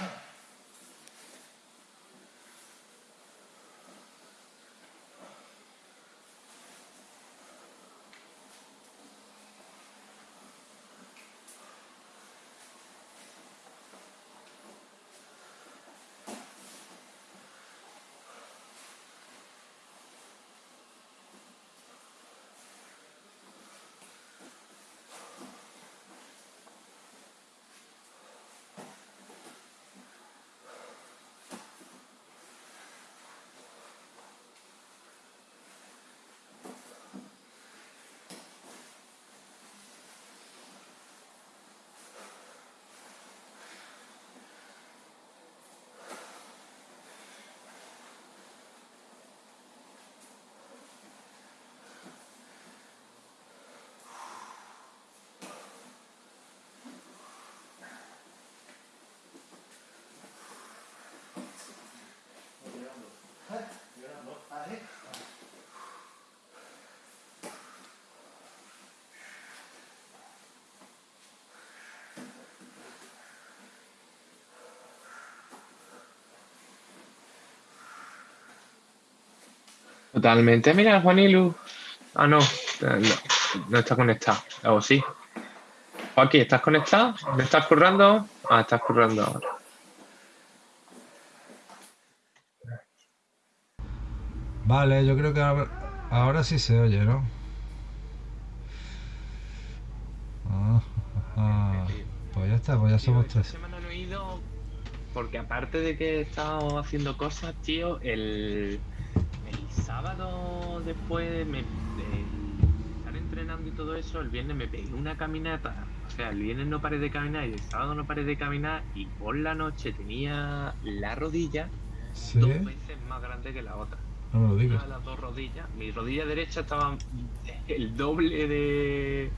Yeah. Totalmente. Mira, Juanilu. Ah, no, no, no está conectado. O sí. Joaquín, ¿estás conectado? ¿Me estás currando? Ah, estás currando ahora. Vale, yo creo que ahora, ahora sí se oye, ¿no? Ah, ah, pues ya está, pues ya somos tres. semana no he ido porque aparte de que he estado haciendo cosas, tío, el sábado después me, de estar entrenando y todo eso, el viernes me pegué una caminata. O sea, el viernes no paré de caminar y el sábado no paré de caminar y por la noche tenía la rodilla ¿Sí? dos veces más grande que la otra. No me lo Una digas. de las dos rodillas, mi rodilla derecha estaba el doble de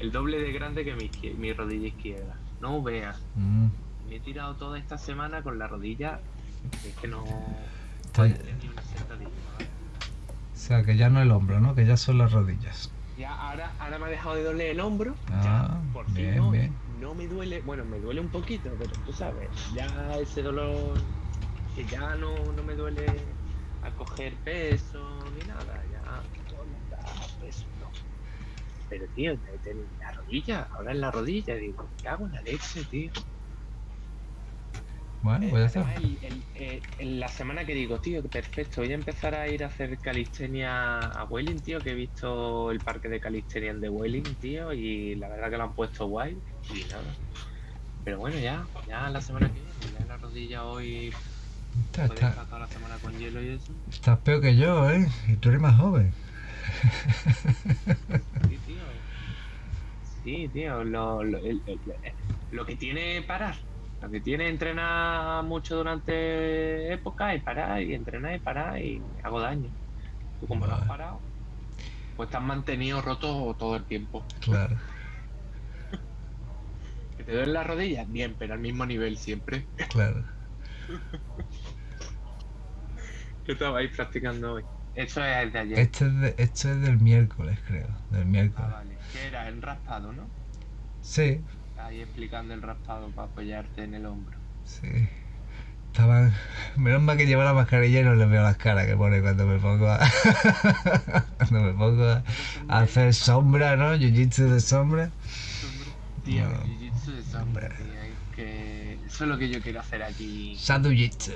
el doble de grande que mi, mi rodilla izquierda. No veas. Mm, Me he tirado toda esta semana con la rodilla. Es que no. Está- no una sentadilla. O sea, que ya no el hombro, ¿no? Que ya son las rodillas. Ya ahora, ahora me ha dejado de doler el hombro. Ah, ya, por fin bien, no, bien. no me duele. Bueno, me duele un poquito, pero tú sabes, ya ese dolor que ya no, no me duele a coger peso ni nada. Ya no peso, no. Pero tío, te- la rodilla, ahora en la rodilla, digo, ¿qué hago en la leche, tío? Bueno, Eh, el- el- eh, la semana que digo, tío, perfecto, voy a empezar a ir a hacer calistenia a Welling, tío, que he visto el parque de calistenia de Welling, tío, y la verdad que lo han puesto guay y nada. Pero bueno, ya, ya la semana que viene, ya la rodilla hoy, Está- está- estar toda la semana con hielo y eso. estás peor que yo, ¿eh? Y tú eres más joven. Sí, tío. Sí, tío, lo, lo, el- lo que tiene parar. Lo que tiene entrenar mucho durante época y parar y entrenar y parar y hago daño. Tú como no has Vale. parado, pues te has mantenido roto todo el tiempo. Claro. Que te duelen las rodillas, bien, pero al mismo nivel siempre. Claro. ¿Qué estabais practicando hoy? Eso es de ayer. Este es, de- esto es del miércoles, creo. Del Ah, miércoles. vale. ¿Qué era? El raspado, ¿no? Sí, Ahí explicando el raspado para apoyarte en el hombro. sí. Estaban. Menos mal que llevo la mascarilla y no les veo las caras que pone cuando me pongo a. cuando me pongo a, a hacer sombra, ¿no? Jiu-jitsu de sombra. Tío, No. jiu-jitsu de sombra, tío. Es que eso es lo que yo quiero hacer aquí Shadow Jitsu.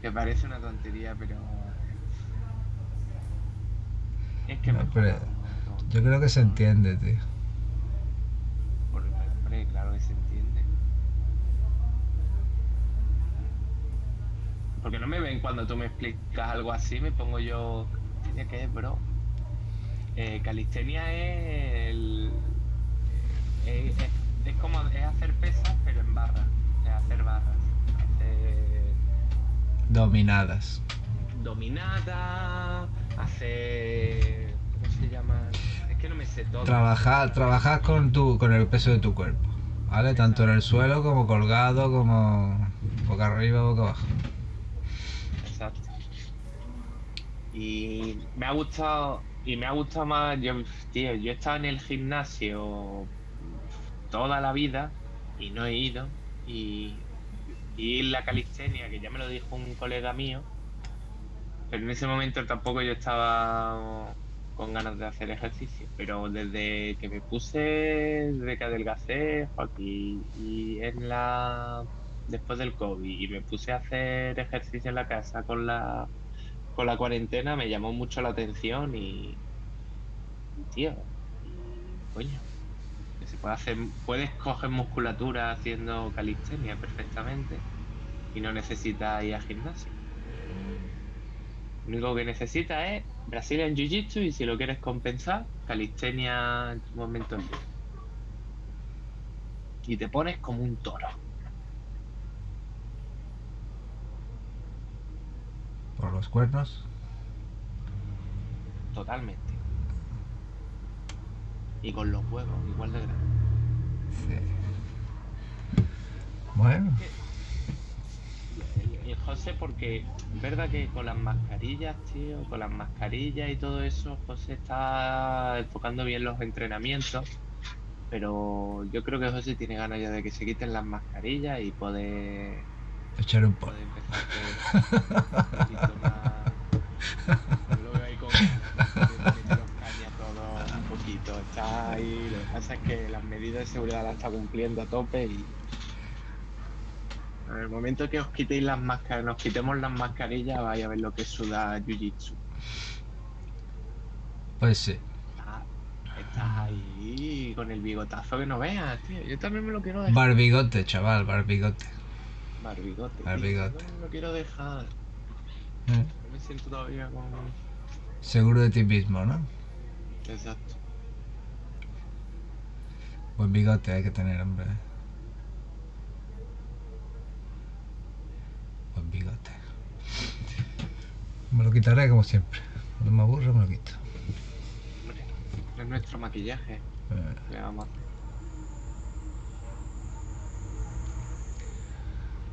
Que parece una tontería, pero. Es que No, me pero Yo creo que se entiende, tío. Hombre, claro que se entiende. Porque no me ven cuando tú me explicas algo así, me pongo yo. ¿Tiene que es, bro? Eh, calistenia es el. Es, es- es como es hacer pesas, pero en barras. Es hacer barras. Hacer Dominadas. dominada, hacer. ¿Cómo se llama? Es que no me sé todo. Trabajar, trabajar con tu, con el peso de tu cuerpo. ¿Vale? Tanto en el suelo como colgado, como boca arriba, boca abajo. Exacto. Y me ha gustado, y me ha gustado más, yo, tío, yo he estado en el gimnasio toda la vida y no he ido. Y, y la calistenia, que ya me lo dijo un colega mío, pero en ese momento tampoco yo estaba con ganas de hacer ejercicio. Pero desde que me puse, desde que adelgacé, Joaquín, y en la después del COVID y me puse a hacer ejercicio en la casa con la con la cuarentena me llamó mucho la atención y, tío, coño, que se puede hacer, puedes coger musculatura haciendo calistenia perfectamente y no necesitas ir al gimnasio. Lo único que necesitas es Brazilian Jiu-Jitsu y si lo quieres compensar, calistenia en tu momento libre. Y te pones como un toro. Por los cuernos. Totalmente. Y con los huevos, igual de grandes. Sí. Bueno, y José, porque es verdad que con las mascarillas, tío, con las mascarillas y todo eso, José está enfocando bien los entrenamientos, pero yo creo que José tiene ganas ya de que se quiten las mascarillas y poder... Echar un poco. un poquito, está ahí, lo que pasa es que las medidas de seguridad las está cumpliendo a tope y en el momento que os quitéis las máscaras, nos quitemos las mascarillas, vais a ver lo que suda Jiu-Jitsu. Pues sí. Estás, estás ahí con el bigotazo que no veas, tío. Yo también me lo quiero dejar. Barbigote, chaval, barbigote. Barbigote. tío. Barbigote. Yo me lo quiero dejar. Eh, me siento todavía con. Seguro de ti mismo, ¿no? Exacto. Buen bigote hay que tener, hombre. Buen bigote. Me lo quitaré como siempre. Cuando me aburro me lo quito. Es nuestro maquillaje. Eh, Le vamos a hacer.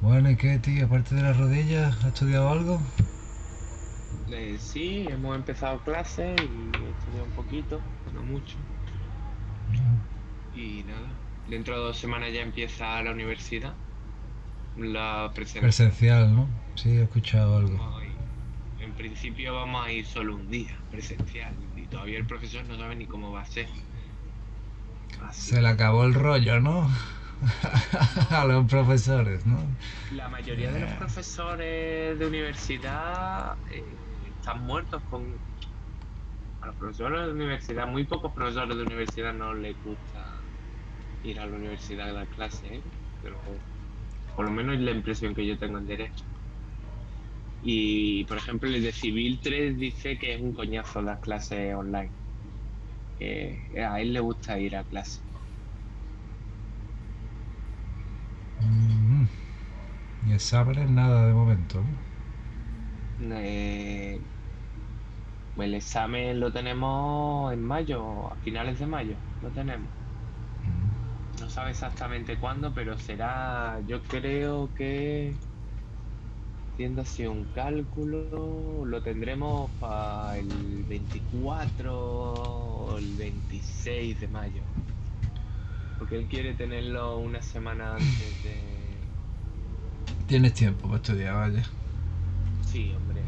Bueno, ¿y qué, tío? Aparte de las rodillas, ¿has estudiado algo? Eh, sí, hemos empezado clases y he estudiado un poquito, no mucho. Y nada, dentro de dos semanas ya empieza la universidad. La presencial. Presencial, ¿no? Sí, he escuchado algo. Ir- En principio vamos a ir solo un día presencial y todavía el profesor no sabe ni cómo va a ser. Así Se le acabó el rollo, ¿no? A los profesores, ¿no? La mayoría de los profesores de universidad eh, están muertos con... A los profesores de universidad, muy pocos profesores de universidad no les gusta ir a la universidad a dar clases, ¿eh? pero por lo menos es la impresión que yo tengo en derecho. Y por ejemplo el de Civil 3 dice que es un coñazo las clases online. Que a él le gusta ir a clase. Mm. Y exámenes nada de momento. Eh, el examen lo tenemos en mayo, a finales de mayo, lo tenemos. Sabe exactamente cuándo, pero será, yo creo que, haciendo así un cálculo, lo tendremos para el 24 o el 26 de mayo. Porque él quiere tenerlo una semana antes de... Tienes tiempo para estudiar, vaya. Sí, hombre,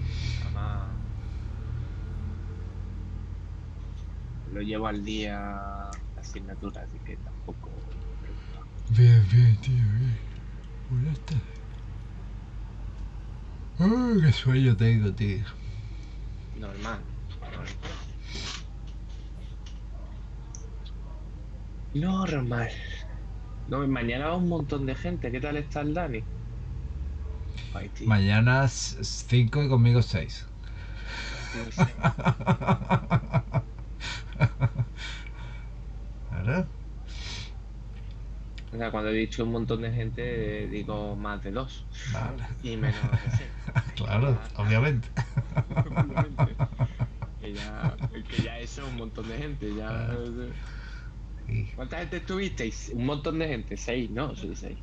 además lo llevo al día la asignatura, así que tampoco. Bien, bien, tío, bien. Ya está. Ay, qué sueño tengo, tío. Normal. Normal. No, mañana va un montón de gente. ¿Qué tal está el Dani? Ay, tío, Mañana 5 y conmigo 6. no sé. ¿Verdad? O sea, cuando he dicho un montón de gente, digo más de dos. Vale. Y menos de seis. Claro, obviamente. Obviamente. que ya, que ya eso es un montón de gente. Ya, Sí. ¿Cuánta gente estuvisteis? Un montón de gente. Seis, ¿no? Sí, seis.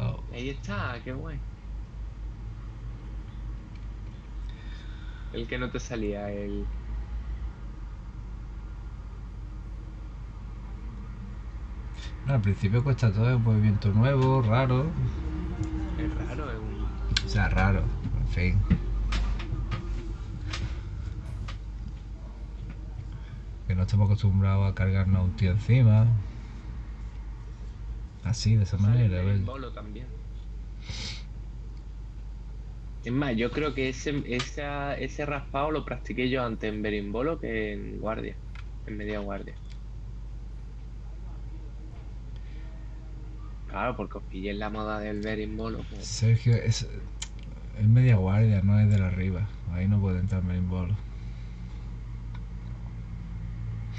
Oh, Ahí está, qué guay. El que no te salía, el... al principio cuesta todo, es un movimiento nuevo, raro. Es raro, es un... O sea, raro, en fin. Que no estamos acostumbrados a cargarnos a un tío encima. Así, de esa manera, el bolo también. Es más, yo creo que ese, esa- ese raspado lo practiqué yo antes en berimbolo que en guardia, en media guardia. Claro, porque os pillé en la moda del berimbolo. pues, Sergio, es, es media guardia, no es de la arriba. Ahí no puede entrar en bolo.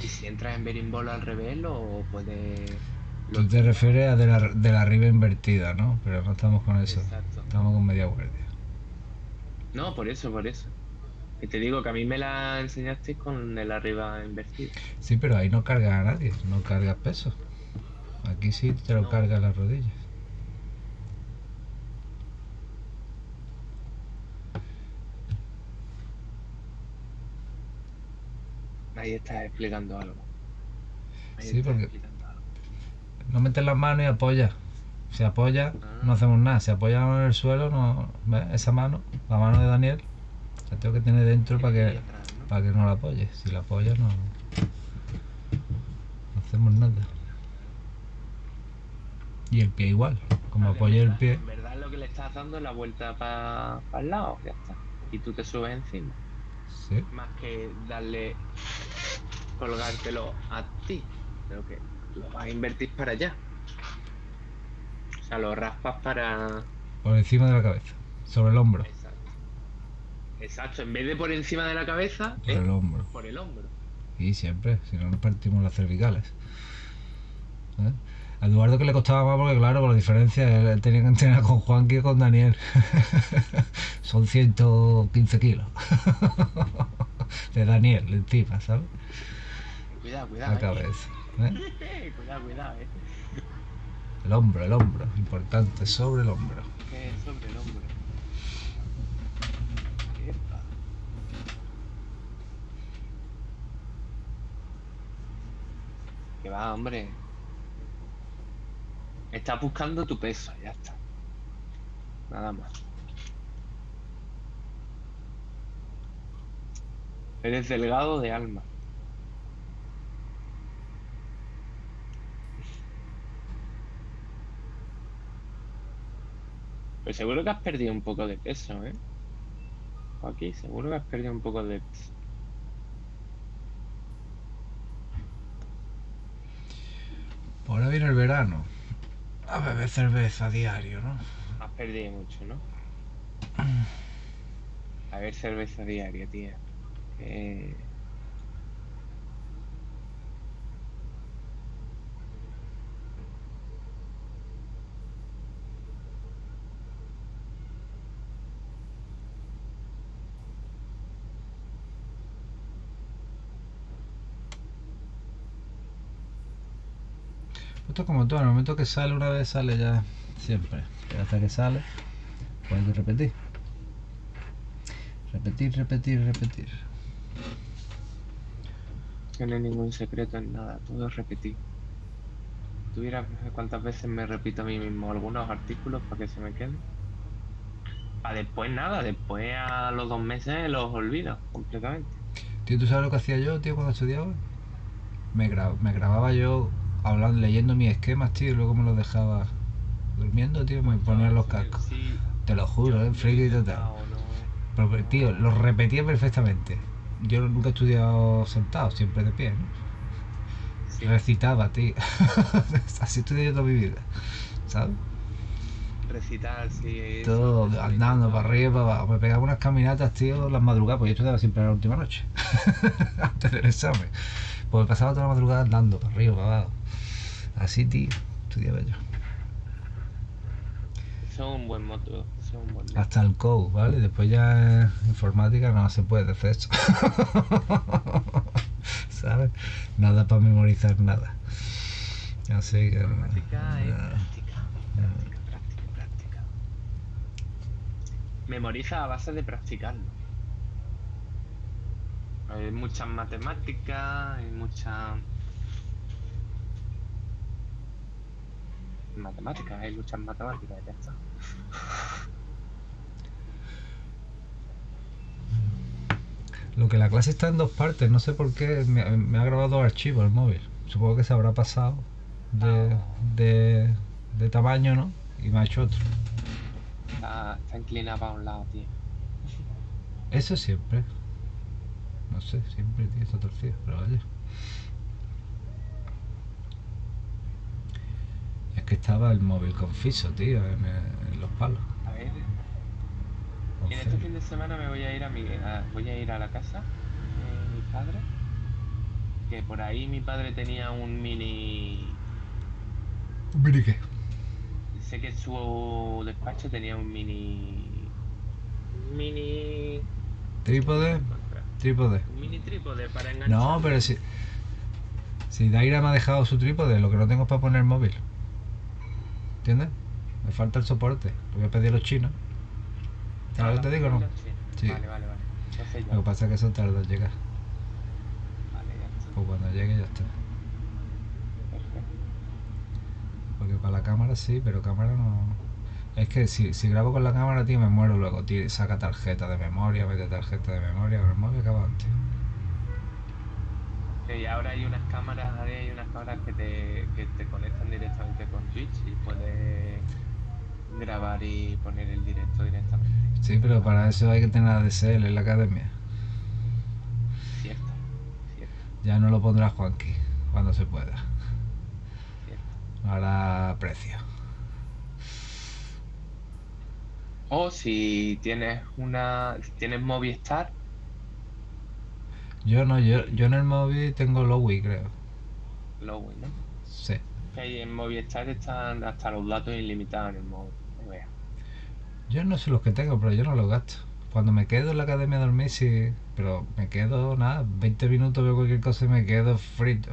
Y si entras en berimbolo al revés, lo puedes... Tú te refieres a de la, de la arriba invertida, ¿no? Pero no estamos con eso. Exacto. Estamos con media guardia. No, por eso, por eso. Y te digo que a mí me la enseñaste con el arriba invertido. Sí, pero ahí no cargas a nadie, no cargas peso. Aquí sí te lo No. cargas las rodillas. Ahí estás explicando algo. Ahí Sí, porque- algo. No metes las manos y apoya. Si apoya, Ah. no hacemos nada. Si apoya la mano en el suelo, no, ¿ves? esa mano, la mano de Daniel, la tengo que tener dentro para que, atrás, ¿no? para que no la apoyes. Si la apoyas no, no hacemos nada. Y el pie igual, como en el pie. En verdad lo que le estás dando es la vuelta para el lado, ya está. Y tú te subes encima. Sí. Más que darle, colgártelo a ti. Creo que lo vas a invertir para allá. O sea, lo raspas para... Por encima de la cabeza, sobre el hombro. Exacto. Exacto, en vez de por encima de la cabeza, Por el hombro. por el hombro. Y siempre, si no nos partimos las cervicales. ¿Eh? A Eduardo que le costaba más porque claro, por la diferencia, él tenía que entrenar con Juan que con Daniel. Son 115 kilos. De Daniel encima, ¿sabes? Cuidado, cuidado. La eh. cabeza. ¿eh? cuidado, cuidado, eh. El hombro, el hombro, importante, sobre el hombro. Es sobre el hombro. Epa. Que va, hombre. Estás buscando tu peso, ya está. Nada más. Eres delgado de alma. Pues seguro que has perdido un poco de peso, ¿eh? Aquí, seguro que has perdido un poco de peso. Ahora viene el verano. A beber cerveza a diario, ¿no? Has perdido mucho, ¿no? A ver, cerveza diaria, tía. Eh, Esto es como todo, en el momento que sale una vez sale ya siempre. Y hasta que sale, que repetir. Repetir, repetir, repetir. no hay ningún secreto en nada, todo es repetir. ¿Tuviera cuántas veces me repito a mí mismo algunos artículos para que se me queden? Para después nada, después a los dos meses los olvido completamente. Tío, ¿tú sabes lo que hacía yo, tío, cuando estudiaba? Me, gra- me grababa yo hablando, leyendo mis esquemas, tío, y luego me los dejaba durmiendo, tío, me ponía los cascos. Te lo juro, eh, friki total. Pero, pero, tío, los repetía perfectamente. Yo nunca he estudiado sentado, siempre de pie, ¿no? Recitaba, tío. Así estudié yo toda mi vida, ¿sabes? Recitar, sí. Todo andando para arriba, para abajo. Me pegaba unas caminatas, tío, las madrugadas, porque yo estudiaba siempre la última noche, antes del examen. Pues me pasaba toda la madrugada andando para arriba, para abajo. Así, tío, estudiaba yo. Eso es un buen moto. Eso es un buen moto. Hasta el code, ¿vale? Después ya en informática no se puede hacer eso. ¿Sabes? Nada para memorizar nada. Así que... Informática es nada. práctica, práctica, práctica, práctica. Memoriza a base de practicarlo. Hay muchas matemáticas, hay muchas... Matemáticas, hay muchas matemáticas, ya está. Lo que la clase está en dos partes, no sé por qué me, me ha grabado dos archivos el móvil. Supongo que se habrá pasado de, de, de tamaño, ¿no? Y me ha hecho otro. Está, está inclinada para un lado, tío. Eso siempre. No sé, siempre, tío, está torcido, pero vaya. Es que estaba el móvil confiso, tío, en, en los palos. A ver, y en este fin de semana me voy a ir a mi, a- voy a ir a la casa de mi padre. Que por ahí mi padre tenía un mini. Mire qué. Sé que su despacho tenía un mini. un Mini. Trípode, trípode. Un mini trípode para enganchar. No, pero si. Si Daira me ha dejado su trípode, lo que no tengo es para poner el móvil. ¿Entiendes? Me falta el soporte. Lo voy a pedir a los chinos. ¿Sabes lo que te digo no? Sí. Vale, vale, vale. Entonces ya. Lo que pasa es que eso tarda en llegar. Vale, ya está. Pues cuando llegue ya está. Perfecto. Porque para la cámara sí, pero cámara no. Es que si, si grabo con la cámara, tío, me muero luego. Tío, saca tarjeta de memoria, mete tarjeta de memoria, con el móvil acaba antes. Y ahora hay unas cámaras, hay unas cámaras que te, que te conectan directamente con Twitch y puedes grabar y poner el directo directamente. Sí, pero para eso hay que tener ADSL en la academia. Cierto, cierto, Ya no lo pondrá Juanqui cuando se pueda. cierto. Ahora precio. O si tienes una, si tienes Movistar, Yo no, yo, yo en el móvil tengo Lowy, creo. Lowy, ¿no? Sí. Que ahí en Movistar están hasta los datos ilimitados en el móvil. no veas. Yo no sé los que tengo, pero yo no los gasto. Cuando me quedo en la academia a dormir, sí. Pero me quedo, nada, 20 minutos veo cualquier cosa y me quedo frito.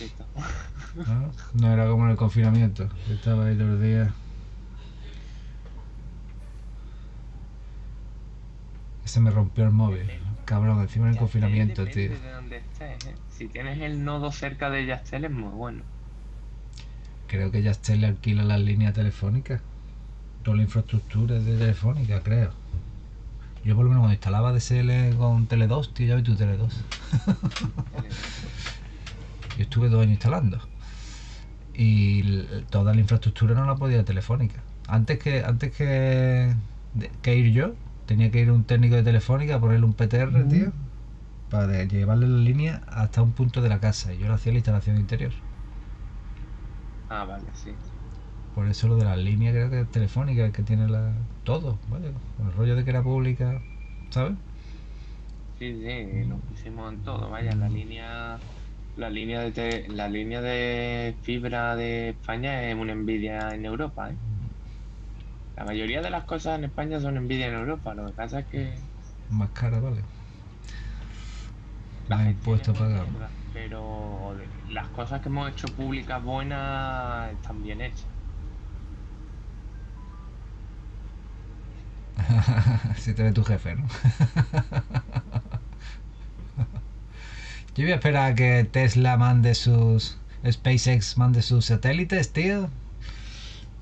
Listo. ¿no? No era como en el confinamiento. Yo estaba ahí los días. Se me rompió el móvil. Cabrón, encima en el confinamiento, tío. de dónde estés, ¿eh? Si tienes el nodo cerca de Yastel es muy bueno. Creo que Yastel le alquila las líneas telefónicas. Toda la infraestructura es de telefónica, creo. Yo por lo menos cuando instalaba DSL con Tele2, tío, ya ves tu Tele2. Yo estuve dos años instalando. Y toda la infraestructura no la podía telefónica. Antes que antes que, que ir yo, tenía que ir un técnico de telefónica a ponerle un PTR, tío, para llevarle la línea hasta un punto de la casa. Y yo le hacía la instalación interior. Ah, vale, sí. Por eso lo de las líneas creo que es telefónica, el que tiene la, todo, ¿vale? Con el rollo de que era pública, ¿sabes? Sí, sí, lo pusimos en todo. Vaya, la línea, la línea de te- la línea de fibra de España es una envidia en Europa, ¿eh? La mayoría de las cosas en España son envidia en Europa. Lo que pasa es que Más cara, ¿vale? la Más gestión impuestos mierda, pero las cosas que hemos hecho públicas buenas están bien hechas. si te ve tu jefe, ¿no? Yo voy a esperar a que Tesla mande sus. SpaceX mande sus satélites, tío.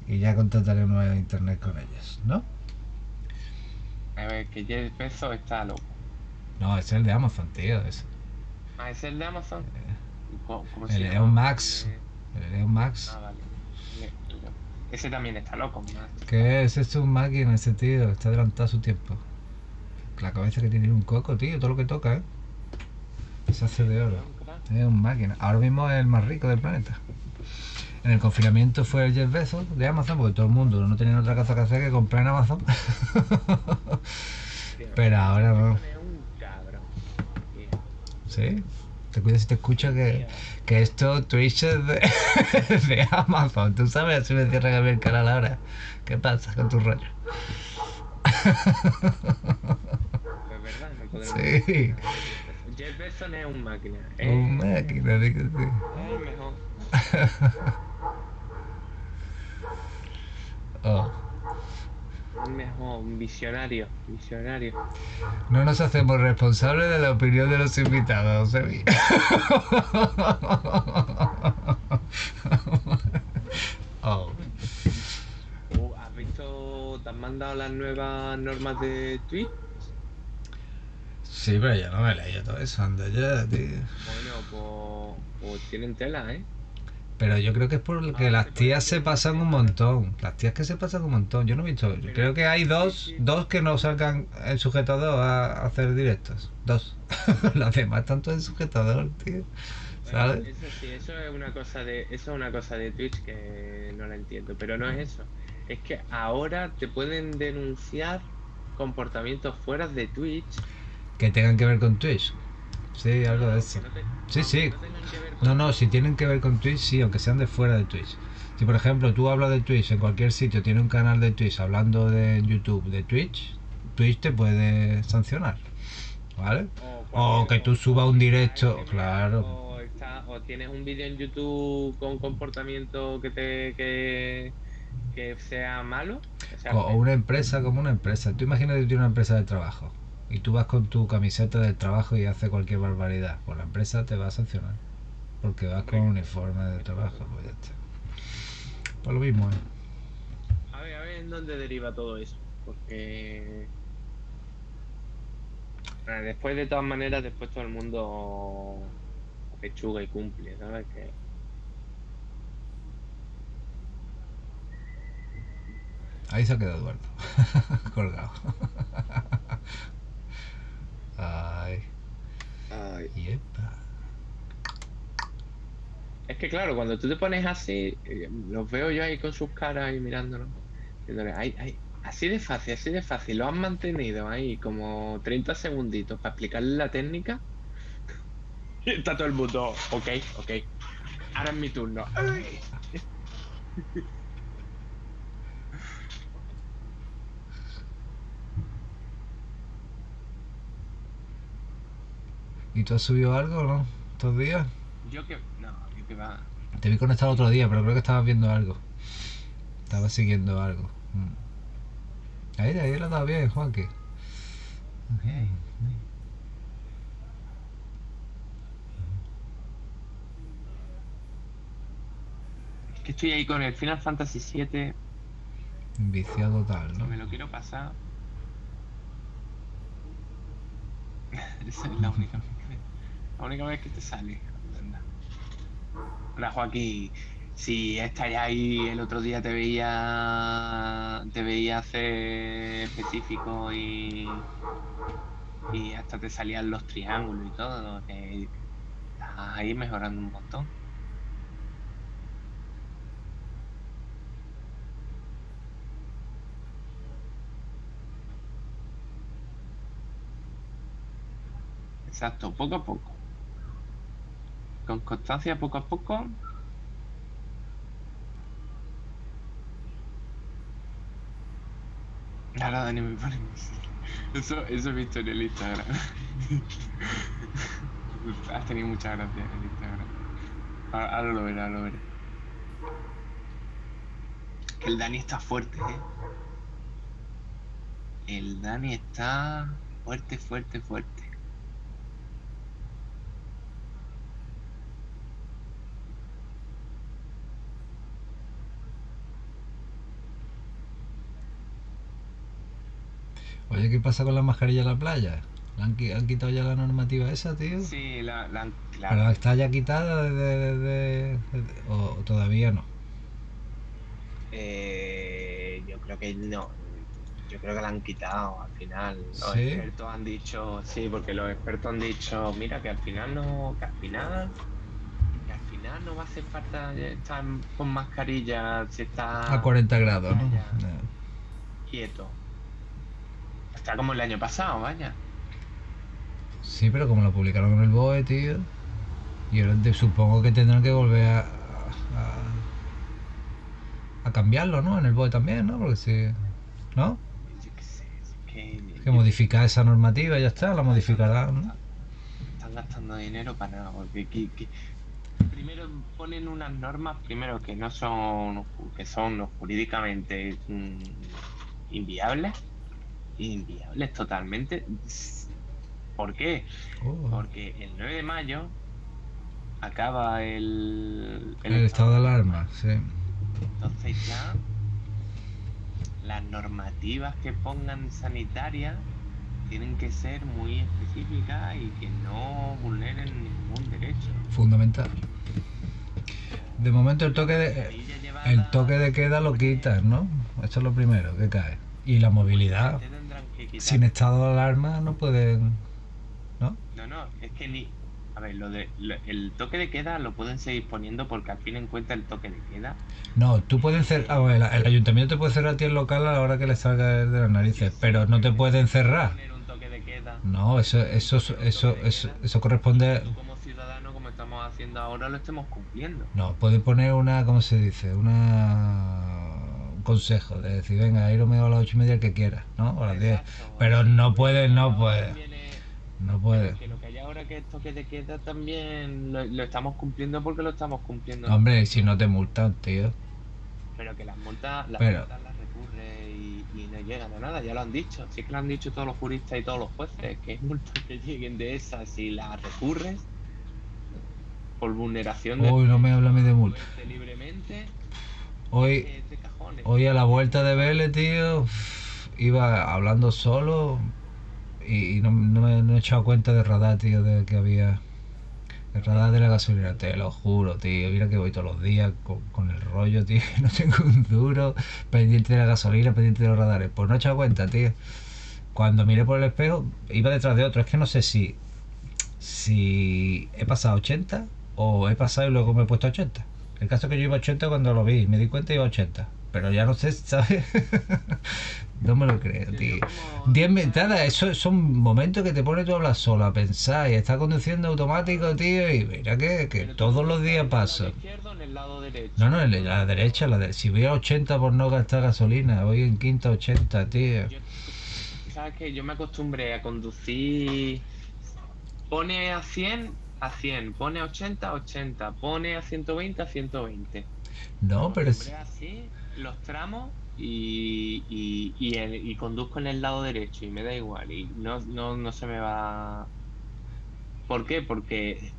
Y ya contrataré un nuevo internet con ellos, ¿no? A ver, que Jeff Bezos está loco. No, es el de Amazon, tío. Es Ah, ¿es el de Amazon? ¿Cómo, cómo se el? Elon Max. Eh, el Elon Max. Ah, vale. Le- le- Ese también está loco, Max. ¿Qué es? Es un máquina ese tío. Está adelantado a su tiempo. La cabeza que tiene un coco, tío. Todo lo que toca, ¿eh? Se hace de oro. Es un máquina. Ahora mismo es el más rico del planeta. En el confinamiento fue el Jeff Bezos de Amazon, porque todo el mundo no tenía otra cosa que hacer que comprar en Amazon. Pero ahora no. ¿Sí? Te cuidas si te escucha que, que esto Twitch es de, de Amazon. Tú sabes, así me cierran a mí el canal ahora. ¿Qué pasa con tu rollo? Es verdad, no podemos Sí. Jeff Bezos es un máquina. Un máquina, di que sí. es el mejor. Oh. Mejor. Un visionario. Visionario. No nos hacemos responsables de la opinión de los invitados, Sebi. oh. Uh, ¿Has visto? ¿Te han mandado las nuevas normas de Twitch? Sí, pero yo no me he leído todo eso, anda ya, tío. Bueno, pues, pues tienen tela, ¿eh? Pero yo creo que es porque Ah, las tías se pasan un montón. Las tías que se pasan un montón. Yo no he visto. yo creo que hay dos, dos que no salgan en sujetador a hacer directos. Dos. Las demás tanto en sujetador, tío. Bueno, ¿Sabes? eso sí, eso es una cosa de, eso es una cosa de Twitch que no la entiendo, pero no es eso. Es que ahora te pueden denunciar comportamientos fuera de Twitch. Que tengan que ver con Twitch. Sí, algo de eso. no te- Sí, no, sí. No No, si tienen que ver con Twitch, sí, aunque sean de fuera de Twitch. Si por ejemplo tú hablas de Twitch en cualquier sitio, tiene un canal de Twitch hablando de YouTube de Twitch, Twitch te puede sancionar. ¿Vale? O, O que tú subas un directo, claro. O, está- o tienes un vídeo en YouTube con comportamiento que te que, que sea malo. Sea, O una empresa como una empresa. Tú imagínate que tienes una empresa de trabajo y tú vas con tu camiseta del trabajo y haces cualquier barbaridad. Pues la empresa te va a sancionar. Porque vas con un uniforme de trabajo. Pues ya está. Pues lo mismo, ¿eh? A ver, a ver en dónde deriva todo eso. Porque. Después, de todas maneras, después todo el mundo pechuga y cumple, ¿sabes? Que Ahí se ha quedado Eduardo. Colgado. Ay. Ay. Yepa. Es que claro, cuando tú te pones así, eh, los veo yo ahí con sus caras y mirándolos. "Ay, ay, así de fácil, así de fácil. Lo han mantenido ahí como 30 segunditos para explicarle la técnica. Y está todo el mundo, ok, ok. Ahora es mi turno. Ay. ¿Y tú has subido algo no? ¿Estos días? Yo que. Que va. Te vi conectado otro día, pero creo que estabas viendo algo. Estabas siguiendo algo. Mm. Ahí, ahí lo estaba bien, Juanqui. Es que estoy ahí con el Final Fantasy VII. Viciado total, No ¿no? me lo quiero pasar. Esa es la única vez que, la única vez que te sale. Hola Joaquín, si estarías ahí el otro día te veía te veía hacer específico y y hasta te salían los triángulos y todo, que estás ahí mejorando un montón. Exacto, poco a poco. Con constancia, poco a poco. Ahora Dani me pone Eso, eso he visto en el Instagram. Has tenido muchas gracias en el Instagram. Ahora, ahora lo veré, ahora lo veré. El Dani está fuerte, eh. El Dani está fuerte, fuerte, fuerte. Oye, ¿qué pasa con la mascarilla en la playa? ¿La han, qui- han quitado ya la normativa esa, tío? Sí, la, la, ¿Pero claro. está ya quitada desde, desde- desde- o, o todavía no? Eh, yo creo que no. Yo creo que la han quitado al final. Los ¿Sí? expertos han dicho, sí, porque los expertos han dicho, mira, que al final no, que al final, que al final no va a hacer falta estar con mascarilla si está A 40 grados, ¿no? quieto. Está como el año pasado, vaya. Sí, pero como lo publicaron en el BOE, tío. Y ahora te- supongo que tendrán que volver a, a, a cambiarlo, ¿no? En el BOE también, ¿no? Porque si. ¿No? Yo qué sé, es que, Que modificar esa normativa y ya está, la modificarán, ¿no? Están gastando dinero para nada, porque que- que- primero ponen unas normas, primero que no son, que son jurídicamente mm, inviables, inviables totalmente. ¿Por qué? Oh. Porque el 9 de mayo acaba el, El estado de alarma, sí. Entonces ya las normativas que pongan sanitarias tienen que ser muy específicas y que no vulneren ningún derecho. Fundamental. De momento el toque de, el toque de queda lo quitan, ¿no? Eso es lo primero que cae. Y la movilidad. Quitar- Sin estado de alarma no pueden. ¿No? No, no, es que ni... A ver, lo de, lo- el toque de queda lo pueden seguir poniendo porque al fin en cuenta el toque de queda No, tú puedes cerrar. el, el ayuntamiento te puede cerrar a ti el local a la hora que le salga de las narices, pero no te pueden cerrar. poner un toque de queda. No, eso, eso, eso, eso, eso corresponde. Tú como ciudadano, como estamos haciendo ahora, lo estemos cumpliendo. No, puede poner una, ¿cómo se dice? Una un consejo de decir, venga, ir a las ocho y media el que quiera, ¿no? O a las diez. Pero no puede, no Ahora puede, no puede. Que lo que hay ahora que es toque de queda también lo, lo estamos cumpliendo porque lo estamos cumpliendo. Hombre, si no te multan, tío. Pero que las multas las, Pero- multas las recurre y, y no llegan a nada, ya lo han dicho. Sí que lo han dicho todos los juristas y todos los jueces, que es multas que lleguen de esas si las recurres por vulneración de Uy, no me habla a mí de multa. libremente Hoy, eh, hoy a la vuelta de Vélez, tío, iba hablando solo y, y no, no me no he echado cuenta de radar, tío, de que había El radar de la gasolina, te lo juro, tío. Mira que voy todos los días con, con el rollo, tío. No tengo un duro pendiente de la gasolina, pendiente de los radares. Pues no he echado cuenta, tío. Cuando miré por el espejo, iba detrás de otro. Es que no sé si, si he pasado 80 o he pasado y luego me he puesto 80. El caso es que yo iba 80 cuando lo vi, me di cuenta y iba 80. Pero ya no sé, ¿sabes? no me lo creo, tío. 10 mentadas, eso son momentos que te pones tú a hablar solo, a pensar y estás conduciendo automático, tío. Y mira que, que todos los días paso. izquierdo o en el lado derecho? No, no, en la derecha, la de, si voy a 80 por no gastar gasolina, voy en quinta 80, tío. ¿Sabes qué? Yo me acostumbré a conducir. Pone a 100 a 100, pone a 80 a 80, pone a 120 a 120. No, pero es, así los tramos y, y, y, el- y conduzco en el lado derecho y me da igual y no, no, no se me va... ¿Por qué? Porque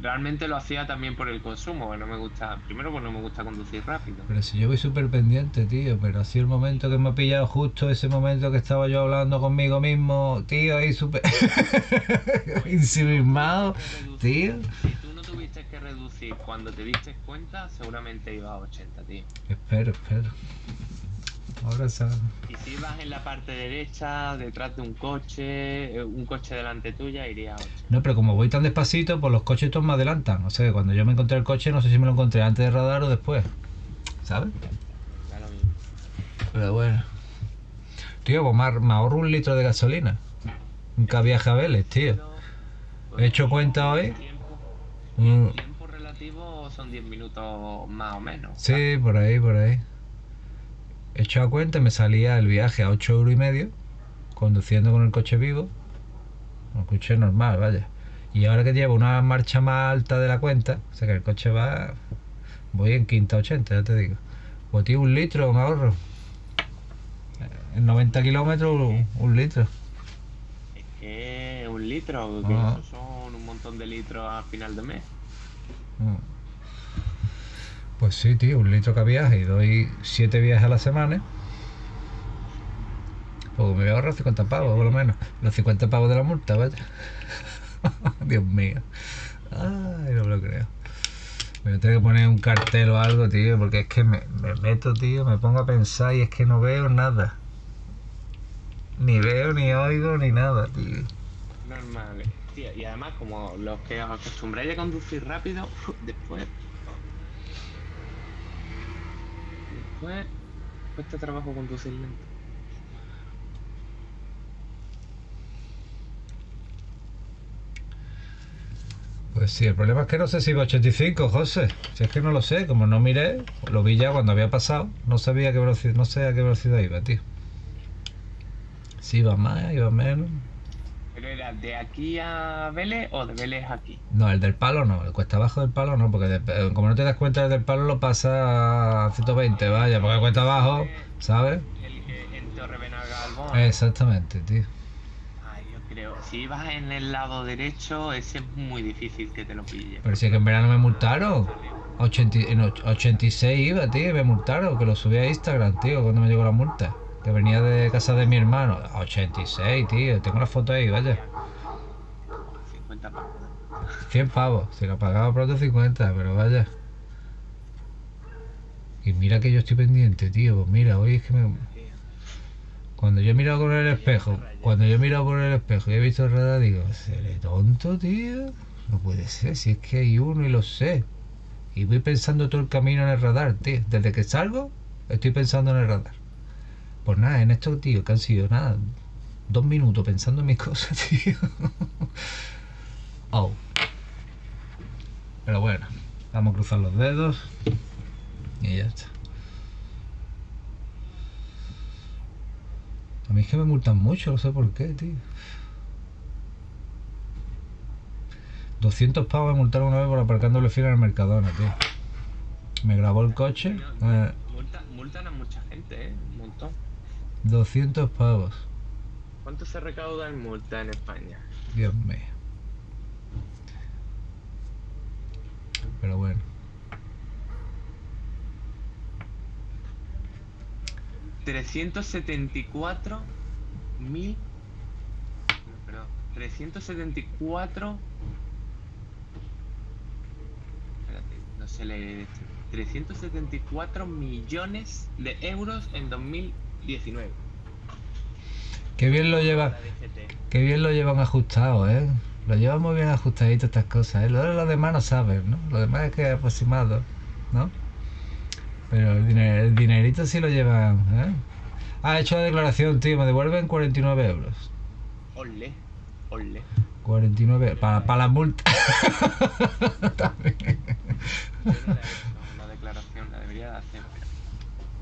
realmente lo hacía también por el consumo, que no me gusta, primero porque no me gusta conducir rápido. pero si yo voy súper pendiente, tío. Pero así el momento que me ha pillado justo ese momento que estaba yo hablando conmigo mismo, tío, ahí súper ensimismado, tío. Si tú no tuviste que reducir cuando te diste cuenta, seguramente iba a 80, tío. Espero, espero. Ahora sabe. Y si ibas en la parte derecha, detrás de un coche, eh, un coche delante tuya, iría a 80. No, pero como voy tan despacito, pues los coches todos me adelantan. O sea, cuando yo me encontré el coche, no sé si me lo encontré antes de radar o después. ¿Sabes? Da lo mismo. Pero bueno. Tío, pues me, ahor- me ahorro un litro de gasolina. Nunca viaje a Vélez, tío. Pues, He hecho cuenta hoy. Mm, tiempo relativo son 10 minutos más o menos. Sí, por ahí, por ahí. He hecho a cuenta, me salía el viaje a 8 euros y medio, conduciendo con el coche vivo. Un coche normal, vaya. Y ahora que llevo una marcha más alta de la cuenta, o sea que el coche va. Voy en quinta 80, ya te digo. Pues tío, un litro me ahorro. En 90 kilómetros, un, un litro. Es que un litro, Ah. eso son un montón de litros al final de mes. Mm. Pues sí, tío, un litro cada viaje y doy 7 viajes a la semana. Pues me voy a ahorrar 50 pavos, por lo menos. Los 50 pavos de la multa, vaya. Dios mío. Ay, no me lo creo. Me voy a tener que poner un cartel o algo, tío, porque es que me, me meto, tío, me pongo a pensar y es que no veo nada. Ni veo, ni oigo, ni nada, tío. Normal. Tío, y además, como los que os acostumbráis a conducir rápido, después. Después cuesta trabajo conducir lento. Pues sí, el problema es que no sé si iba a 85, José. Si es que no lo sé, como no miré, lo vi ya cuando había pasado, no sabía qué velocidad, no sé a qué velocidad iba, tío. Si iba más, iba menos. ¿Pero era de aquí a Vélez o de Vélez a aquí? No, el del palo no, el cuesta abajo del palo no, porque de- eh, como no te das cuenta el del palo lo pasa a 120, vaya, porque el cuesta abajo, ¿sabes? El que en Torre Benagalbón. Exactamente, tío. Ay, yo creo. Si vas en el lado derecho, ese es muy difícil que te lo pille. Pero si es que en verano me multaron. 80 en och- 86 iba, tío, me multaron, que lo subí a Instagram, tío, cuando me llegó la multa. Que venía de casa de mi hermano. A 86, tío, tengo la foto ahí, vaya. 50 pavos. 100 pavos, si lo pagaba pronto 50, pero vaya. Y mira que yo estoy pendiente, tío, pues mira, hoy es que me... Cuando yo he mirado con el espejo, cuando yo he mirado por el espejo y he visto el radar, digo, ¿seré tonto, tío? No puede ser, si es que hay uno y lo sé. Y voy pensando todo el camino en el radar, tío. Desde que salgo, estoy pensando en el radar. Pues nada, en esto, tío, que han sido nada, dos minutos pensando en mis cosas, tío. Oh. Pero bueno, vamos a cruzar los dedos y ya está. A mí es que me multan mucho, no sé por qué, tío. 200 pavos me multaron una vez por aparcar doble fila en el Mercadona, tío. Me grabó el coche. eh, Multa- multan a mucha gente, ¿eh? Un montón. 200 pavos. ¿Cuánto se recauda en multa en España? Dios mío. Pero bueno. 374 mil. No, perdón. 374. Espérate, no se lee. 374 millones de euros en 2019. Qué bien lo lleva, La DGT. qué bien lo llevan ajustado, ¿eh? Lo llevan muy bien ajustadito estas cosas, ¿eh? Lo de los demás no saben, ¿no? Lo demás es que es aproximado, ¿no? Pero el, diner- el dinerito sí lo llevan, ¿eh? Ah, he hecho la declaración, tío, me devuelven 49 euros. Ole, ole. 49 para, para la multa. También. Yo no la he hecho la declaración, la debería de hacer, pero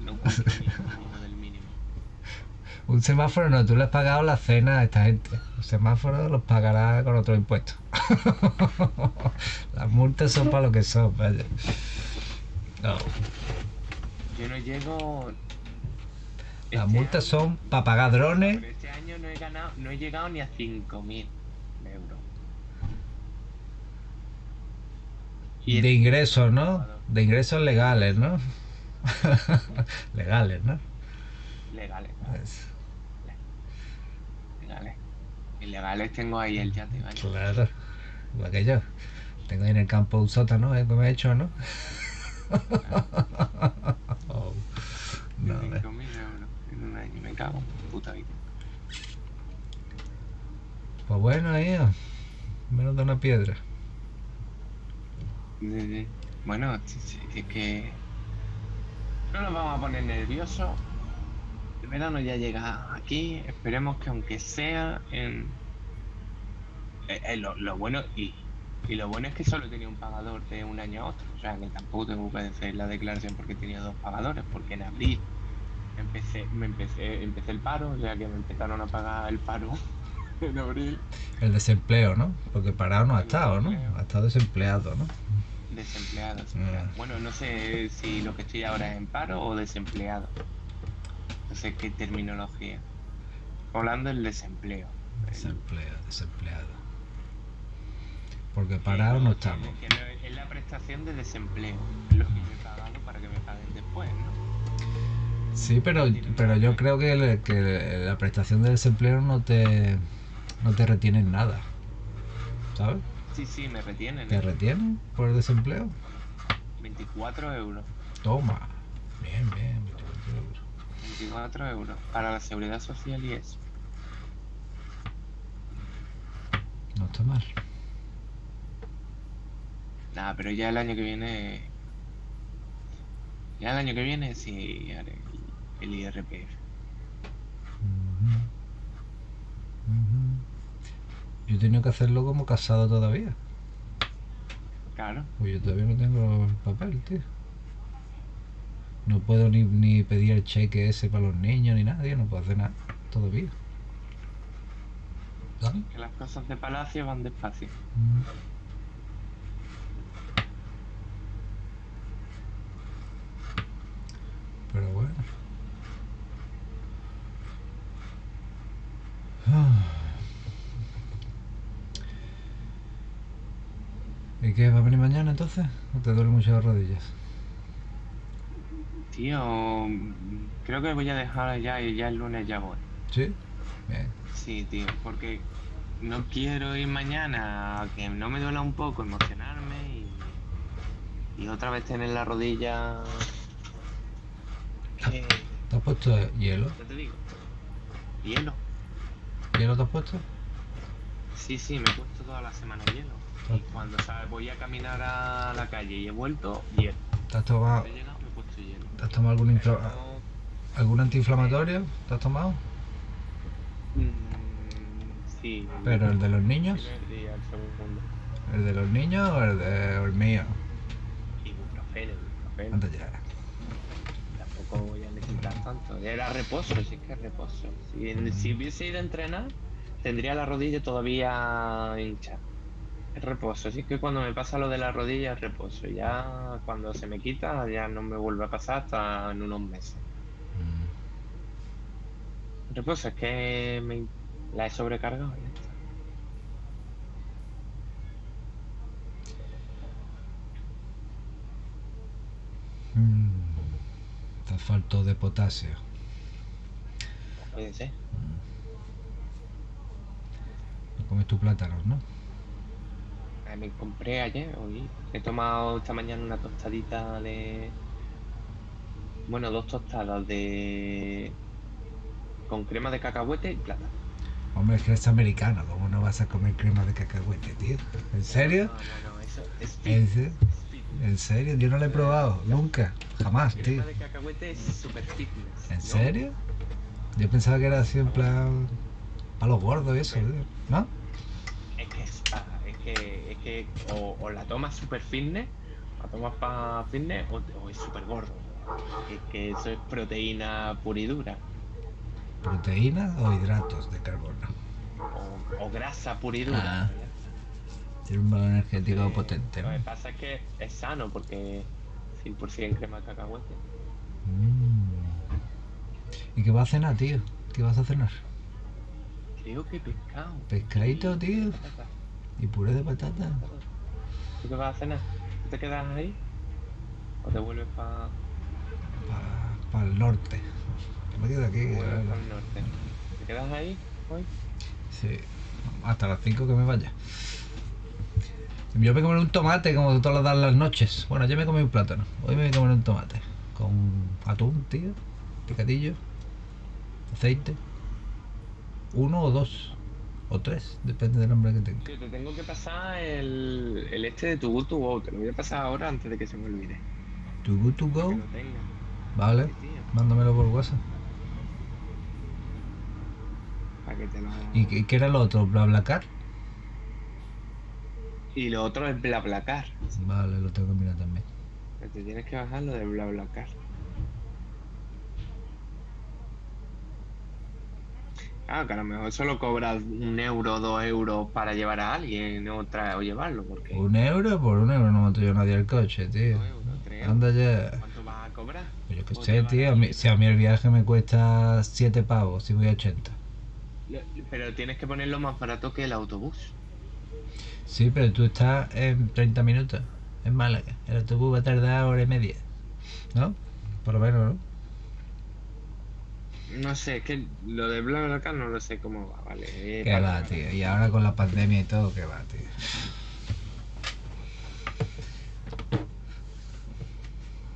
no cumplo ni el mínimo del mínimo. Un semáforo no, tú le has pagado la cena a esta gente. Los semáforos los pagará con otro impuesto. Las multas son para lo que son, vaya. No, Yo no llego. las este multas año- son para pagar drones. Pero este año no he ganado, no he llegado ni a 5.000 euros. Y De ingresos, ¿no? De ingresos legales, ¿no? legales, ¿no? Legales, Es- legales. Ilegales tengo ahí el yate, ¿vale? claro. Igual que yo. Tengo ahí en el campo un sótano, ¿eh? Que me he hecho, ¿no? Oh, no. 5.000 euros en un año, me cago en puta vida. Pues bueno, ahí. Menos de una piedra. Sí, sí. Bueno, es que no nos vamos a poner nerviosos. El verano ya llega aquí. Esperemos que aunque sea en eh, eh, lo, lo bueno y, y lo bueno es que solo tenía un pagador de un año a otro. O sea que tampoco tengo que hacer la declaración porque tenía dos pagadores. Porque en abril empecé, me empecé, empecé el paro, o sea que me empezaron a pagar el paro en abril. El desempleo, ¿no? Porque parado no ha estado, ¿no? Ha estado desempleado, ¿no? Desempleado, Ah. desempleado. Bueno, no sé si lo que estoy ahora es en paro o desempleado. No sé qué terminología. Hablando del desempleo. Desempleo, desempleado. Porque parado no estamos. Es la prestación de desempleo. Es lo que yo he pagado para que me paguen después, ¿no? Sí, pero, pero yo creo que, que la prestación de desempleo no te, no te retiene en nada. ¿Sabes? Sí, sí, me retienen. ¿Te ¿eh? retienen por el desempleo? 24 euros. Toma. Bien, bien. 24 euros. 24 euros. Para la seguridad social y eso. No está mal. Nada, pero ya el año que viene. Ya el año que viene sí haré el, IRPF. Yo he tenido que hacerlo como casado todavía. Claro. Pues yo todavía no tengo el papel, tío. No puedo ni, ni pedir el cheque ese para los niños ni nada, tío. No puedo hacer nada todavía. ¿Sabes? Que las cosas de palacio van despacio. Mm. Pero bueno. ¿Y qué? ¿Va a venir mañana entonces? ¿O te duelen mucho las rodillas? Tío, creo que voy a dejar ya y ya el lunes ya voy. ¿Sí? Bien. Sí, tío, porque no quiero ir mañana a que no me duela un poco emocionarme y, y otra vez tener la rodilla. ¿Te has puesto hielo? ¿Qué te digo? Hielo. ¿Hielo te has puesto? Sí, sí, me he puesto toda la semana hielo. Y cuando ¿sabes? voy a caminar a la calle y he vuelto, hielo. ¿Te has tomado, te has tomado algún, infla- algún antiinflamatorio? ¿Te has tomado? mm, sí. ¿Pero el de los niños? día, el segundo. ¿El de los niños o el, de, o el mío? Ibuprofeno, ibuprofeno. Anda ya. Tampoco voy a necesitar tanto. Era reposo, sí que es reposo. Si, si hubiese ido a entrenar, tendría la rodilla todavía hincha. Reposo, así que cuando me pasa lo de la rodilla es reposo. Ya cuando se me quita, ya no me vuelve a pasar hasta en unos meses. Mm. Reposo, es que me, la he sobrecargado. está. Mm. Te faltó de potasio. Puede ser. comes tu plátano, ¿no? Ah, Me compré ayer, hoy. He tomado esta mañana una tostadita de. Bueno, dos tostadas de. con crema de cacahuete y plátano. Hombre, es que eres americano, ¿cómo no vas a comer crema de cacahuete, tío? ¿En serio? No, no, no, eso es ¿En serio? es. ¿En serio? Yo no lo he probado, nunca, jamás, tío. Crema de cacahuete es super fitness. ¿En serio? Yo pensaba que era así en plan. a los gordos eso, tío. ¿no? Es que es, pa- es que, es que o, o la tomas super fitness, la tomas para fitness o, o es super gordo. Es que eso es proteína pura y dura. ¿Proteínas o hidratos de carbono? O, o grasa pura y dura. Ah. Tiene un valor energético Eh, potente, Lo que pasa es que es sano porque 100% crema de cacahuete. Mm. ¿Y qué vas a cenar, tío? ¿Qué vas a cenar? Creo que pescado. Pescadito, tío. ¿Y puré de patata? ¿Tú qué vas a cenar? ¿Tú te quedas ahí? ¿O te vuelves para Para el norte. Me quedo aquí. el eh, norte? ¿Te quedas ahí hoy? Sí. Hasta las 5 que me vaya. Yo me comeré un tomate como todas las- las noches. Bueno, yo me comí un plátano. Hoy me voy a comer un tomate. Con atún, tío. Picadillo. Aceite. Uno o dos. O tres. Depende del hambre que tenga. Tío, te tengo que pasar el, el este de tu Good to Go. Te lo voy a pasar ahora antes de que se me olvide. To good to go. Vale. Sí, Mándamelo por WhatsApp. para que te lo... ¿Y qué, qué era lo otro? ¿BlaBlaCar? Y lo otro es BlaBlaCar. Vale, lo tengo que mirar también. Te tienes que bajar lo de BlaBlaCar. Claro, que a lo mejor solo cobras un euro dos euros para llevar a alguien o, llevarlo, porque... Un euro por un euro no monto yo nadie el coche, tío. Dos euros, tres euros. Anda ya. ¿Cuánto vas a cobrar? Pues yo qué O sé, tío. a mí- si a mí el viaje me cuesta 7 pavos, si voy a 80. Lo- Pero tienes que ponerlo más barato que el autobús. Sí, pero tú estás en 30 minutos en Málaga. El autobús va a tardar hora y media. ¿No? Por lo menos, ¿no? No sé, es que lo de BlaBlaCar no lo sé cómo va, ¿vale? Eh, Que para- va, tío. Y ahora con la pandemia y todo, que va, tío.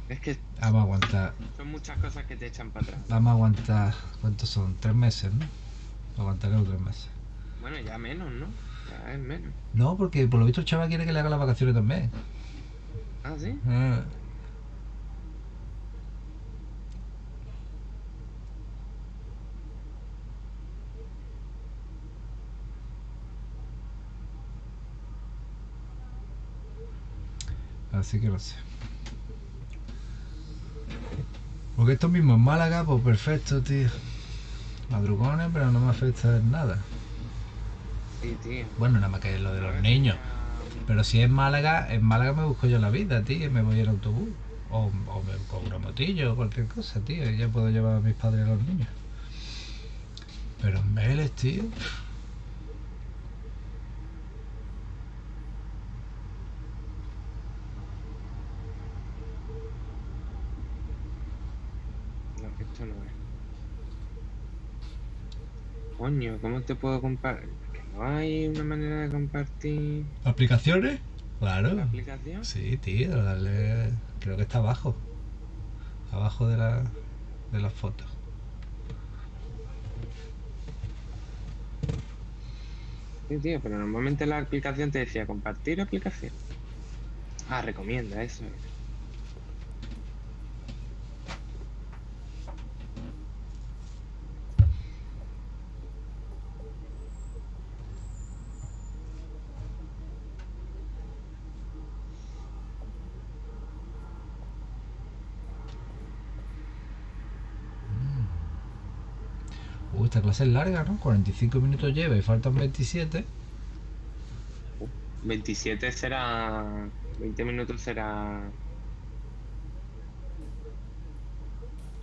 Es que Vamos a aguantar. son muchas cosas que te echan para atrás. Vamos a aguantar. ¿Cuántos son? ¿Tres meses, no? Aguantaremos tres meses. Bueno, ya menos, ¿no? Ya es menos. No, porque por lo visto el chaval quiere que le haga las vacaciones también. Ah, sí. Ah. Así que no sé. Porque esto mismo en Málaga, pues perfecto, tío. Madrugones, pero no me afecta en nada. Sí, tío. Bueno, nada más que lo de los niños. Pero si es Málaga, en Málaga me busco yo la vida, tío, me voy en autobús. O, o me con una motillo o cualquier cosa, tío, y ya puedo llevar a mis padres y a los niños. Pero en Vélez, tío. No, que esto no es. Coño, ¿cómo te puedo compartir? No hay una manera de compartir ¿Aplicaciones? Claro. la aplicación. Sí, tío, dale. Creo que está abajo. Abajo de la, de las fotos. Sí, tío, pero normalmente la aplicación te decía compartir aplicación. Ah, recomienda eso. es. Esta clase es larga, ¿no? 45 minutos lleva y faltan 27. 27 será. 20 minutos será.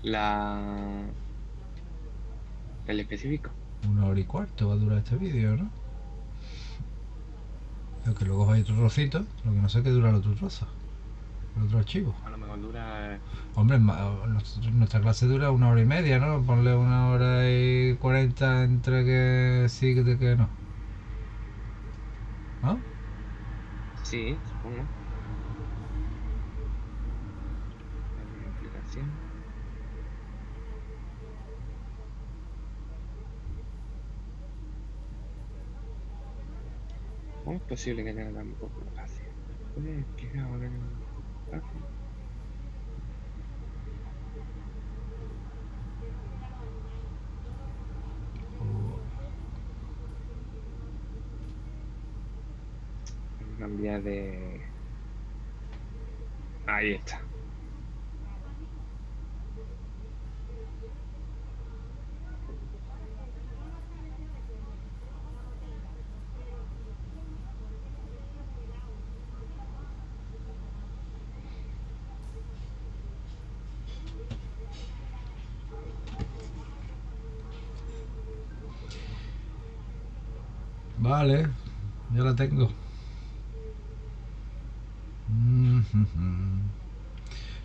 La. El específico. Una hora y cuarto va a durar este vídeo, ¿no? Lo que luego hay otro trocito, lo que no sé qué dura el otro trozo. El otro archivo. A lo mejor dura. Hombre, ma- nosotros- nuestra clase dura una hora y media, ¿no? Ponle una hora y cuarenta entre que sí y que que no. Sí, supongo. ¿Cómo es posible que tenga tan poco espacio? ¿Puedes explicar ahora que no a Cambiar de... Ahí está. Vale, ya la tengo.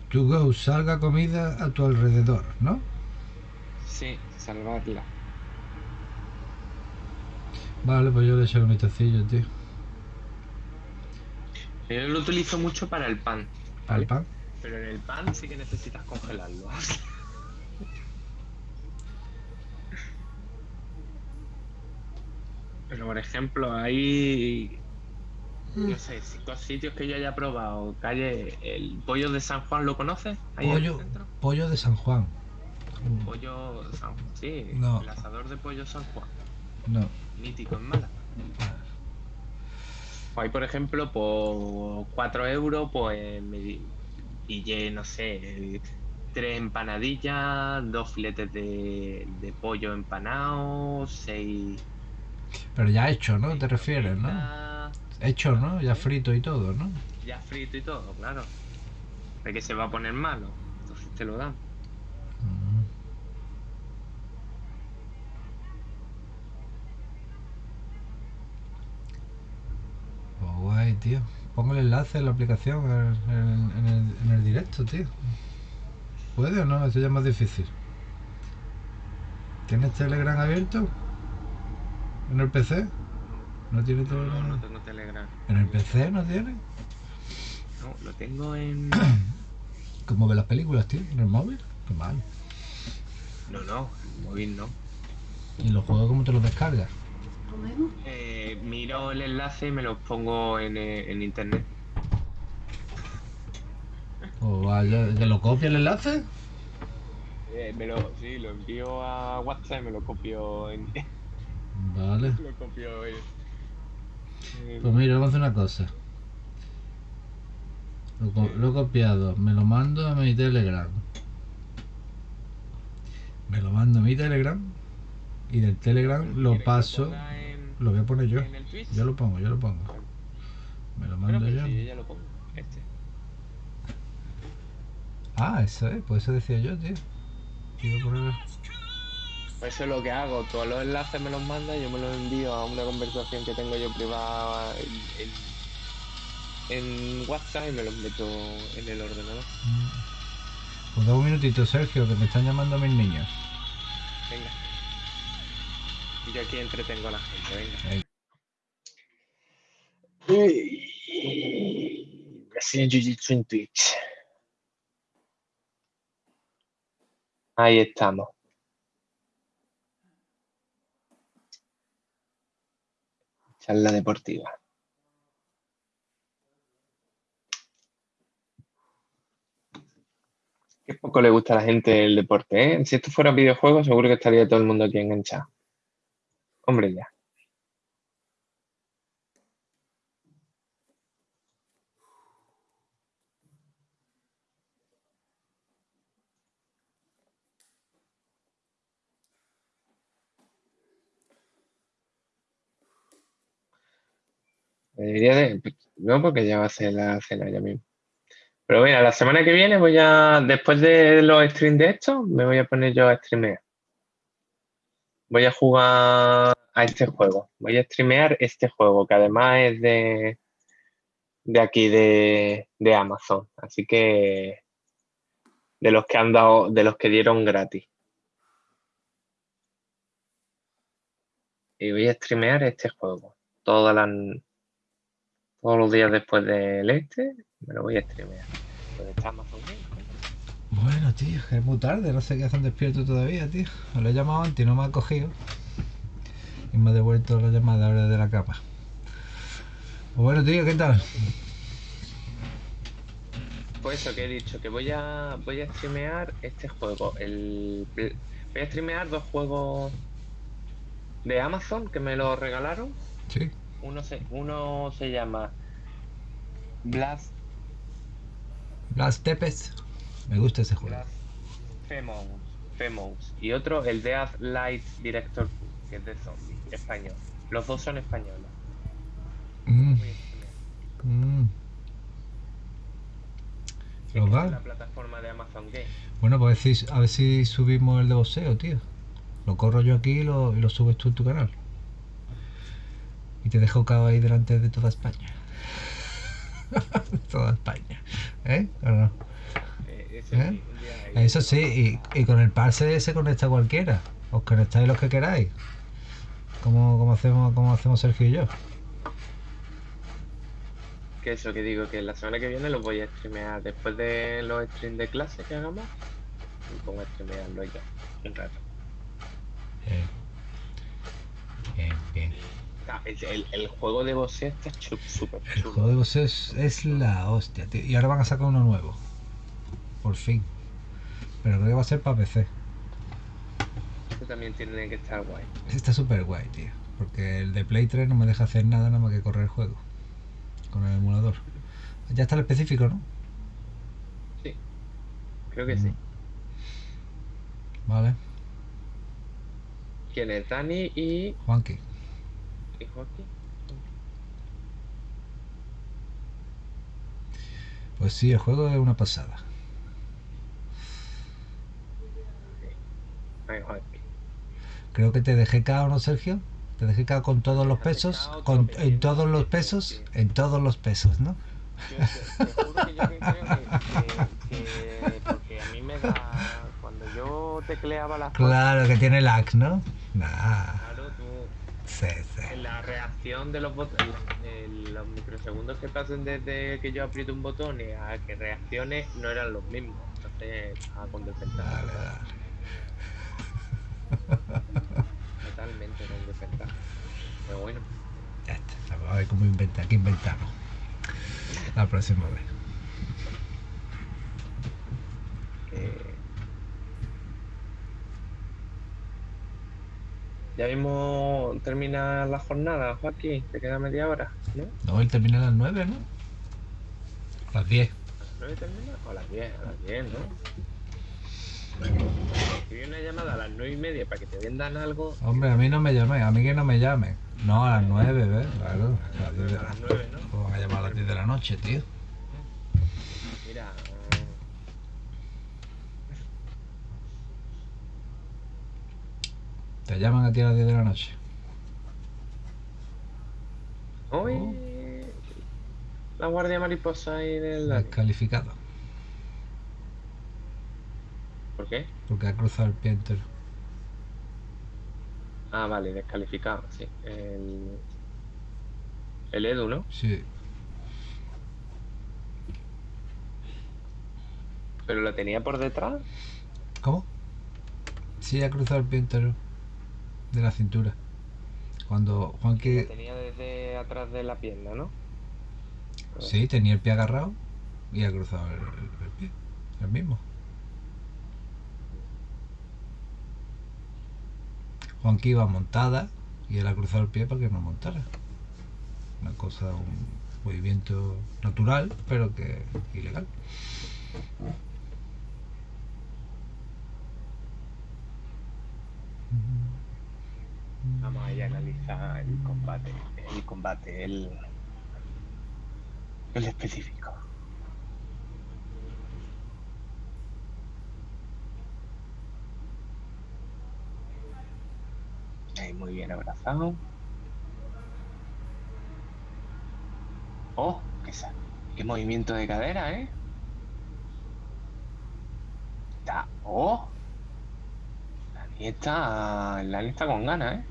To go, salga comida a tu alrededor, ¿no? Sí, salvarla. Vale, pues yo le echo un vistacillo, tío. Yo lo utilizo mucho para el pan. ¿Al ¿vale? pan? Pero en el pan sí que necesitas congelarlo. Pero por ejemplo, hay. No sé, cinco sitios que yo haya probado. Calle, el pollo de San Juan, ¿lo conoces? Ahí Pollo, pollo de San Juan. Pollo San Sí, No. el asador de pollo San Juan. No. Mítico en Málaga. Pues ahí, por ejemplo, por 4 euros, pues me pillé, no sé, tres empanadillas, dos filetes de, de pollo empanado, seis. Pero ya hecho, ¿no? Te refieres, ¿no? Hecho, ¿no? Ya frito y todo, ¿no? Ya frito y todo, claro. De que se va a poner malo. Entonces te lo dan. Pues guay, tío. Pongo el enlace en la aplicación en, en- en el, en el directo, tío. ¿Puede o no? Eso ya es más difícil. ¿Tienes Telegram abierto? ¿En el PC? ¿No tiene No, Telegram? no tengo Telegram. ¿En el PC no tiene? No, lo tengo en. ¿Cómo ve las películas, tío? ¿En el móvil? Qué mal. No, no, en móvil no. ¿Y los juegos cómo te los descargas? Eh, miro el enlace y me lo pongo en, eh, en internet. ¿O vaya, ¿Te lo copia el enlace? Eh, me lo, sí, lo envío a WhatsApp y me lo copio en. Vale. lo en. en- Pues mira, vamos a hacer una cosa. Lo, co- lo he copiado, me lo mando a mi Telegram. Me lo mando a mi Telegram y del Telegram ¿Quieres lo paso. en- Lo voy a poner yo. Yo lo pongo, yo lo pongo. Me lo mando yo. si yo ya lo pongo. Este. Ah, eso es, pues eso decía yo, tío. Poner- Pues eso es lo que hago. Todos los enlaces me los manda, yo me los envío a una conversación que tengo yo privada en, en, en WhatsApp y me los meto en el ordenador. Pues da un minutito, Sergio, que me están llamando mis niños. Venga. Y yo aquí entretengo a la gente, venga. Uy, Brasil Jiu-Jitsu en Twitch. Ahí estamos. Charla deportiva. Qué poco le gusta a la gente el deporte, ¿eh? Si esto fuera videojuego, seguro que estaría todo el mundo aquí enganchado. Hombre, ya. De... No, porque ya va a ser la cena ya mismo. Pero mira, la semana que viene voy a... Después de los streams de esto, me voy a poner yo a streamear. Voy a jugar a este juego. Voy a streamear este juego, que además es de... De aquí, de, de Amazon. Así que... De los que han dado... De los que dieron gratis. Y voy a streamear este juego. Todas las todos los días después del este, me lo voy a streamear. Pues está Amazon. Bueno, tío, que es muy tarde, no sé qué hacen despierto todavía, tío. Lo he llamado antes y no me ha cogido. Y me ha devuelto la llamada ahora de la capa. Pues bueno, tío, ¿qué tal? Pues eso que he dicho, que voy a voy a streamear este juego. El, voy a streamear dos juegos de Amazon que me lo regalaron. Sí. Uno se, uno se llama Blast, Blast Tepes. Me gusta ese juego. Blast Famous, Famous. Y otro, el Death Light Director, que es de zombie, español. Los dos son españoles. Mm, mm. ¿Los va? la plataforma de Amazon Game. Bueno, pues a ver si, a ver si subimos el de boxeo, tío. Lo corro yo aquí y lo, y lo subes tú en tu canal. Y te dejo cao ahí delante de toda España. toda España. ¿Eh? ¿O no? Eh, ¿Eh? Eso sí, y, y con el parse se conecta cualquiera. Os conectáis los que queráis. Como, como hacemos, como hacemos Sergio y yo. Que eso que digo, que la semana que viene los voy a streamear después de los streams de clase que hagamos. Me pongo a streamearlo ya, un rato. Bien. Bien, bien. Ah, el, el- el juego de boxeo está súper El chulo. juego de boxeo es, es la hostia, tío. Y ahora van a sacar uno nuevo. Por fin. Pero creo que va a ser para PC. Este también tiene que estar guay. Está súper guay, tío. Porque el de Play 3 no me deja hacer nada nada más que correr el juego. Con el emulador. Ya está el específico, ¿no? Sí, creo que sí. Mm. Vale. ¿Quién es? Dani y, Juanqui. Pues sí, el juego es una pasada. Creo que te dejé cao, ¿no, Sergio? Te dejé cao con todos los pesos. Con, en todos los pesos. En todos los pesos, ¿no? Yo te, te juro que yo que creo que, que- que- porque a mí me da cuando yo tecleaba las cosas, Claro que tiene lag, ¿no? Nah. Sí, la reacción de los botones, los microsegundos que pasen desde que yo aprieto un botón y a que reaccione no eran los mismos. Entonces estaba con desventaja. Dale, dale. Totalmente con desventaja. Pero bueno, Ya está. Vamos a ver cómo inventa, qué inventamos. La próxima vez. que... Ya mismo termina la jornada, Joaquín. Te queda media hora, ¿no? No, él termina a las 9, ¿no? A las 10. ¿A las 9 termina? O a las 10, a las 10, ¿no? Si una llamada a las 9 y media para que te vendan algo, Hombre, a mí no me llamen, a mí que no me llamen. No, a las 9, ¿ves? Claro. A las 10 de a la... las 9, ¿no? ¿Cómo van a llamar a las 10 de la noche, tío? Mira, Te llaman a ti a las 10 de la noche. hoy Oh. la guardia mariposa ahí del. Descalificado. ¿Por qué? Porque ha cruzado el pie entero. Ah, vale, descalificado, sí. El, el Edu, ¿no? Sí. Pero lo tenía por detrás. ¿Cómo? Sí, ha cruzado el pie entero. De la cintura. Cuando Lo Juanqui... tenía desde atrás de la pierna, ¿no? Sí, tenía el pie agarrado y ha cruzado el, el- el pie. El mismo. Juanqui iba montada y él ha cruzado el pie para que no montara. Una cosa, un movimiento natural, pero que ilegal. Vamos a analizar el combate. El combate, el. El específico. Ahí muy bien abrazado. Oh, qué, qué movimiento de cadera, ¿eh? Está. Oh. Lani está. Lani está con ganas, ¿eh?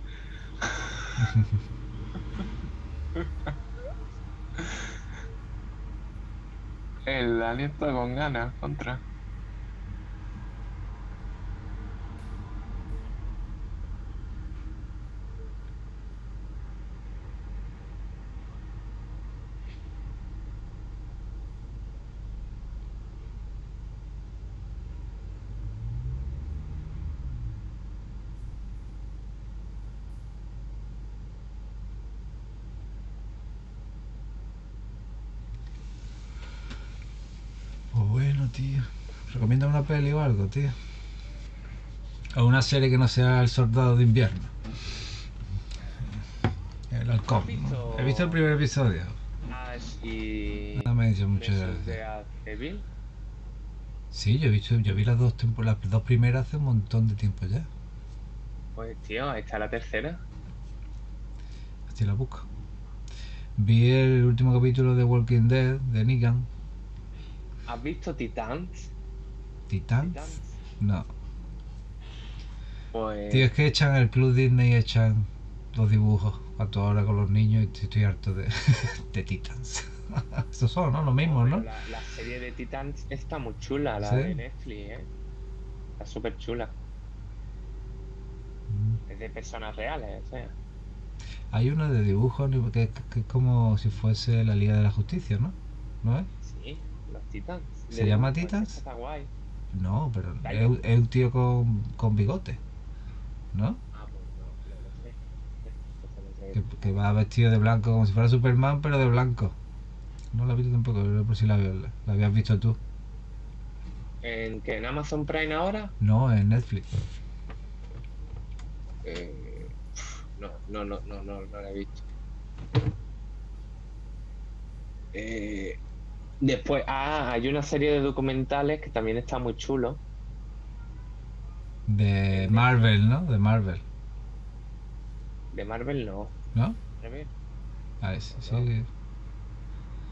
El alien está con ganas, contra. Tío. Recomienda una peli o algo, tío. O una serie que no sea El Soldado de Invierno. El halcón. ¿Has visto- ¿no? He visto el primer episodio. Y. No me dicho mucho de... Evil. Sí, yo he visto, yo vi las dos las dos primeras hace un montón de tiempo ya. Pues tío, está la tercera. Así la busco. Vi el último capítulo de Walking Dead de Negan. ¿Has visto Titans? Titans. Titans. No. Pues. Tío, es que echan el Club Disney, echan los dibujos a toda hora con los niños y estoy harto de, de Titans. Estos son, ¿no? Los mismos, ¿no? La, la serie de Titans está muy chula, la ¿Sí? de Netflix, ¿eh? Está súper chula. Mm. Es de personas reales, o sea. Hay uno de dibujos que, que es como si fuese la Liga de la Justicia, ¿no? ¿No es? Sí, los Titans. ¿Se llama pues, Titans? Está guay. No, pero es, un- es un tío con, con bigote, ¿no? Ah, pues no, no lo sé. Entonces no sé. Que, que va vestido de blanco como si fuera Superman, pero de blanco. No la he visto tampoco, pero por si la, la habías visto tú. ¿En que en Amazon Prime ahora? No, en Netflix. Eh, no, no, no, no, no, no la he visto. Eh, después, ah, hay una serie de documentales que también está muy chulo. De Marvel, ¿no? De Marvel, De Marvel no. ¿no? A ver, Ah, sí, sí. No.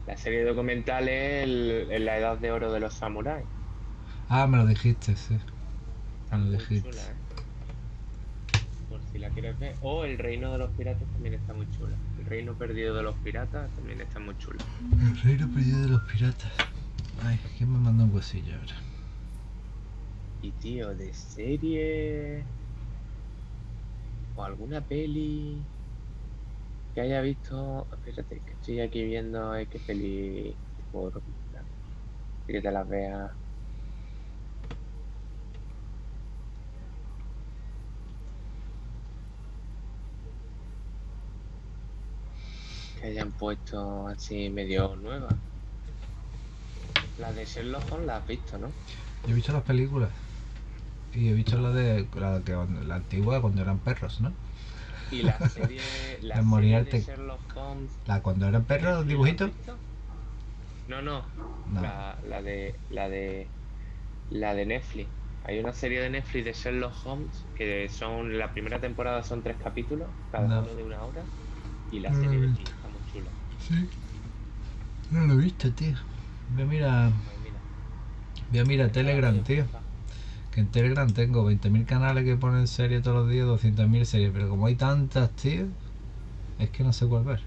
La serie de documentales en la edad de oro de los samuráis. Ah, me lo dijiste, sí. Me lo dijiste. chula, ¿eh? Por si la quieres ver. O El Reino de los Piratas también está muy chula. El Reino Perdido de los Piratas también está muy chula. El reino perdido de los piratas. Ay, ¿quién me mandó un huesillo ahora? Y tío, de serie. O alguna peli. Que haya visto. Espérate, que estoy aquí viendo eh, qué peli. Por. Que te las veas. Que hayan puesto así medio nuevas. La de Sherlock Holmes la has visto, ¿no? Yo he visto las películas. Y he visto la de la, que, la antigua cuando eran perros, ¿no? Y la serie, la De serie de Sherlock Holmes. La cuando eran perros, los ¿la dibujitos. No, no, No. La, la de la de la de Netflix. Hay una serie de Netflix de Sherlock Holmes que son la primera temporada son tres capítulos, cada No. uno de una hora, y la No he serie de. Sí. No lo he visto, tío. Voy a mirar, mira, voy a mirar Telegram, tío. Que en Telegram tengo 20.000 canales que ponen series todos los días, 200.000 series. Pero como hay tantas, tío, es que no sé cuál ver.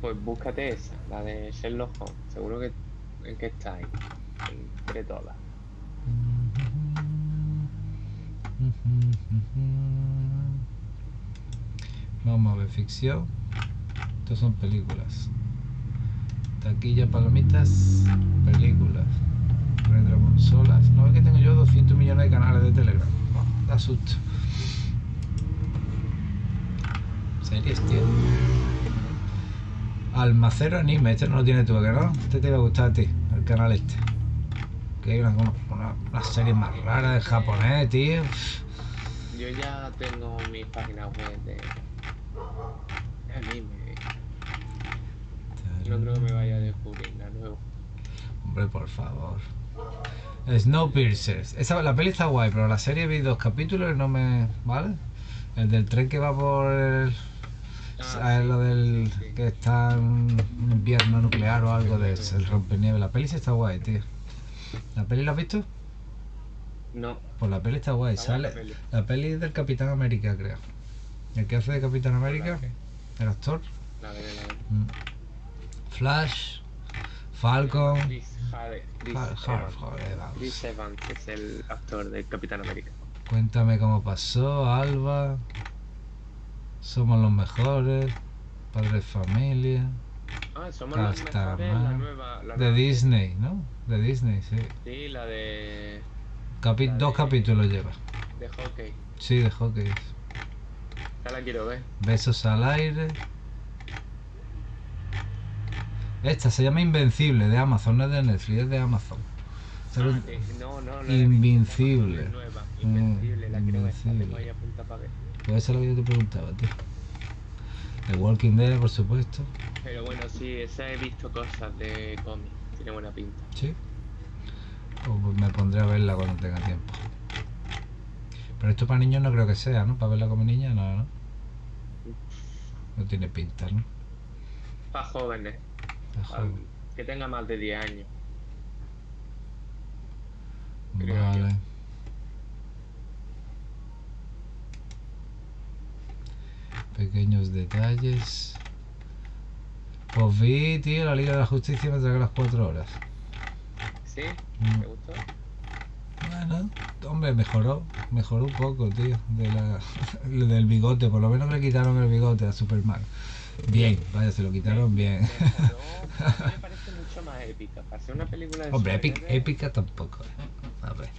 Pues búscate esa, la de Sherlock Holmes. Seguro que en que está ahí, entre todas. Vamos a ver ficción. Estos son películas. Taquilla, palomitas, películas. Retroconsolas. No es que tengo yo 200 millones de canales de Telegram. Oh, da susto. Series, tío. Almacero anime, este no lo tienes tú, ¿a ¿que no? Este te va a gustar a ti, el canal este. Que hay una, una, una serie más rara de japonés, tío. Yo ya tengo mi página web de anime. No creo que me vaya a descubrir nada nuevo. Hombre, por favor. Snowpiercer. Esa, la peli está guay, pero la serie vi dos capítulos y no me. ¿Vale? El del tren que va por el. Ah, sí, lo del. sí, que está en un invierno nuclear o algo de ese, el rompenieve. La peli sí está guay, tío. ¿La peli la has visto? No, Pues la peli está guay. Está Sale. la peli. La peli es del Capitán América, creo. El que hace de Capitán América, la el actor. la veré, la. Mm. Flash, Falcon. Chris, Evans. Chris Evans es el actor de Capitán América. Cuéntame cómo pasó, Alba. Somos los mejores. Padre de familia. Ah, somos los mejores, la nueva... La De nueva- Disney, ¿no? De Disney, sí. Sí, la de... Capi- La Dos de- capítulos lleva. de hockey. Sí, de hockey. Ya la quiero ver. Besos al aire. Esta se llama Invencible de Amazon, no es de Netflix, es de Amazon. Ah, no, no, no visto, Invincible. nueva, Mm, Invencible, la tengo Invencible. ahí apuntada para ver. Pues es que yo te preguntaba, tío. The Walking Dead, por supuesto. Pero bueno, sí, esa he visto cosas de cómic. Tiene buena pinta. Sí. Pues me pondré a verla cuando tenga tiempo. Pero esto para niños no creo que sea, ¿no? Para verla como niña, no, ¿no? No tiene pinta, ¿no? Para jóvenes. Que tenga más de 10 años. Vale. Pequeños detalles. Pues vi, tío, la Liga de la Justicia me tragué las cuatro horas. ¿Sí? Mm. ¿Te gustó? Bueno, hombre, mejoró, mejoró un poco, tío, de la, del bigote, por lo menos le quitaron el bigote a Superman. Bien, vaya, se lo quitaron bien. Mí me parece mucho más épica. Para ser una película de Hombre, épica, tampoco. ¿eh? A ver.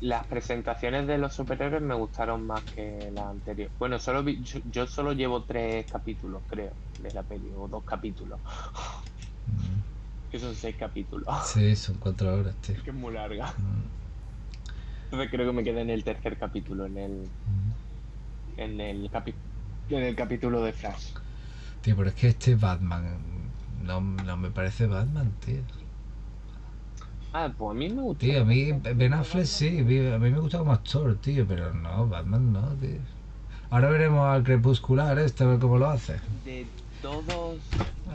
Las presentaciones de los superhéroes me gustaron más que las anteriores. Bueno, solo vi- yo, yo solo llevo tres capítulos, creo, de la peli, o dos capítulos. Mm, Que son seis capítulos. Sí, son cuatro horas, tío. Que es muy larga. Mm, Entonces creo que me quedé en el tercer capítulo, en el, mm. en el, capi- en el capítulo de Flash. Tío, pero es que este Batman no, no me parece Batman, tío. Ah, pues a mí me gustó. Tío, a mí Ben Affleck sí, a mí me gusta como actor, tío, pero no, Batman no, tío. Ahora veremos al crepuscular este, a ver cómo lo hace. De todos.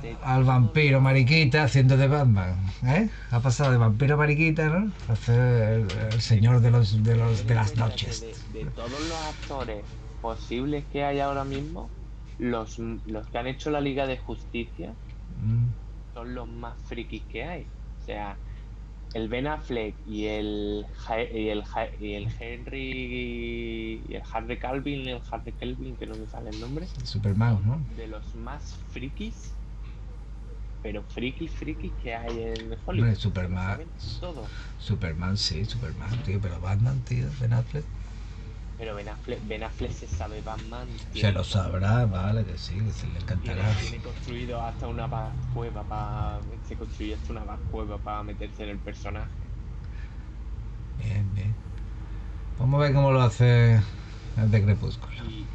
de Al vampiro mariquita haciendo de Batman, ¿eh? Ha pasado de vampiro mariquita, ¿no? A ser el, el señor de los de los de las noches. De, de todos los actores posibles que hay ahora mismo, los, los que han hecho la Liga de Justicia Mm, son los más frikis que hay. O sea, el Ben Affleck y el y el, y el Henry y el Harry Calvin, el Harry Calvin, que no me sale el nombre, Superman, ¿no? de los más frikis, pero frikis, frikis que hay en Hollywood. Superman. Todo. Superman, sí, Superman, tío, pero Batman, tío, Ben Affleck. Pero Ben Affleck, Ben Affleck se sabe Batman. Se lo sabrá, vale, que sí, que se le encantará. tiene construido hasta una cueva para. Se construye hasta una cueva para meterse en el personaje. Bien, bien. Vamos a ver cómo lo hace el de Crepúsculo. Y.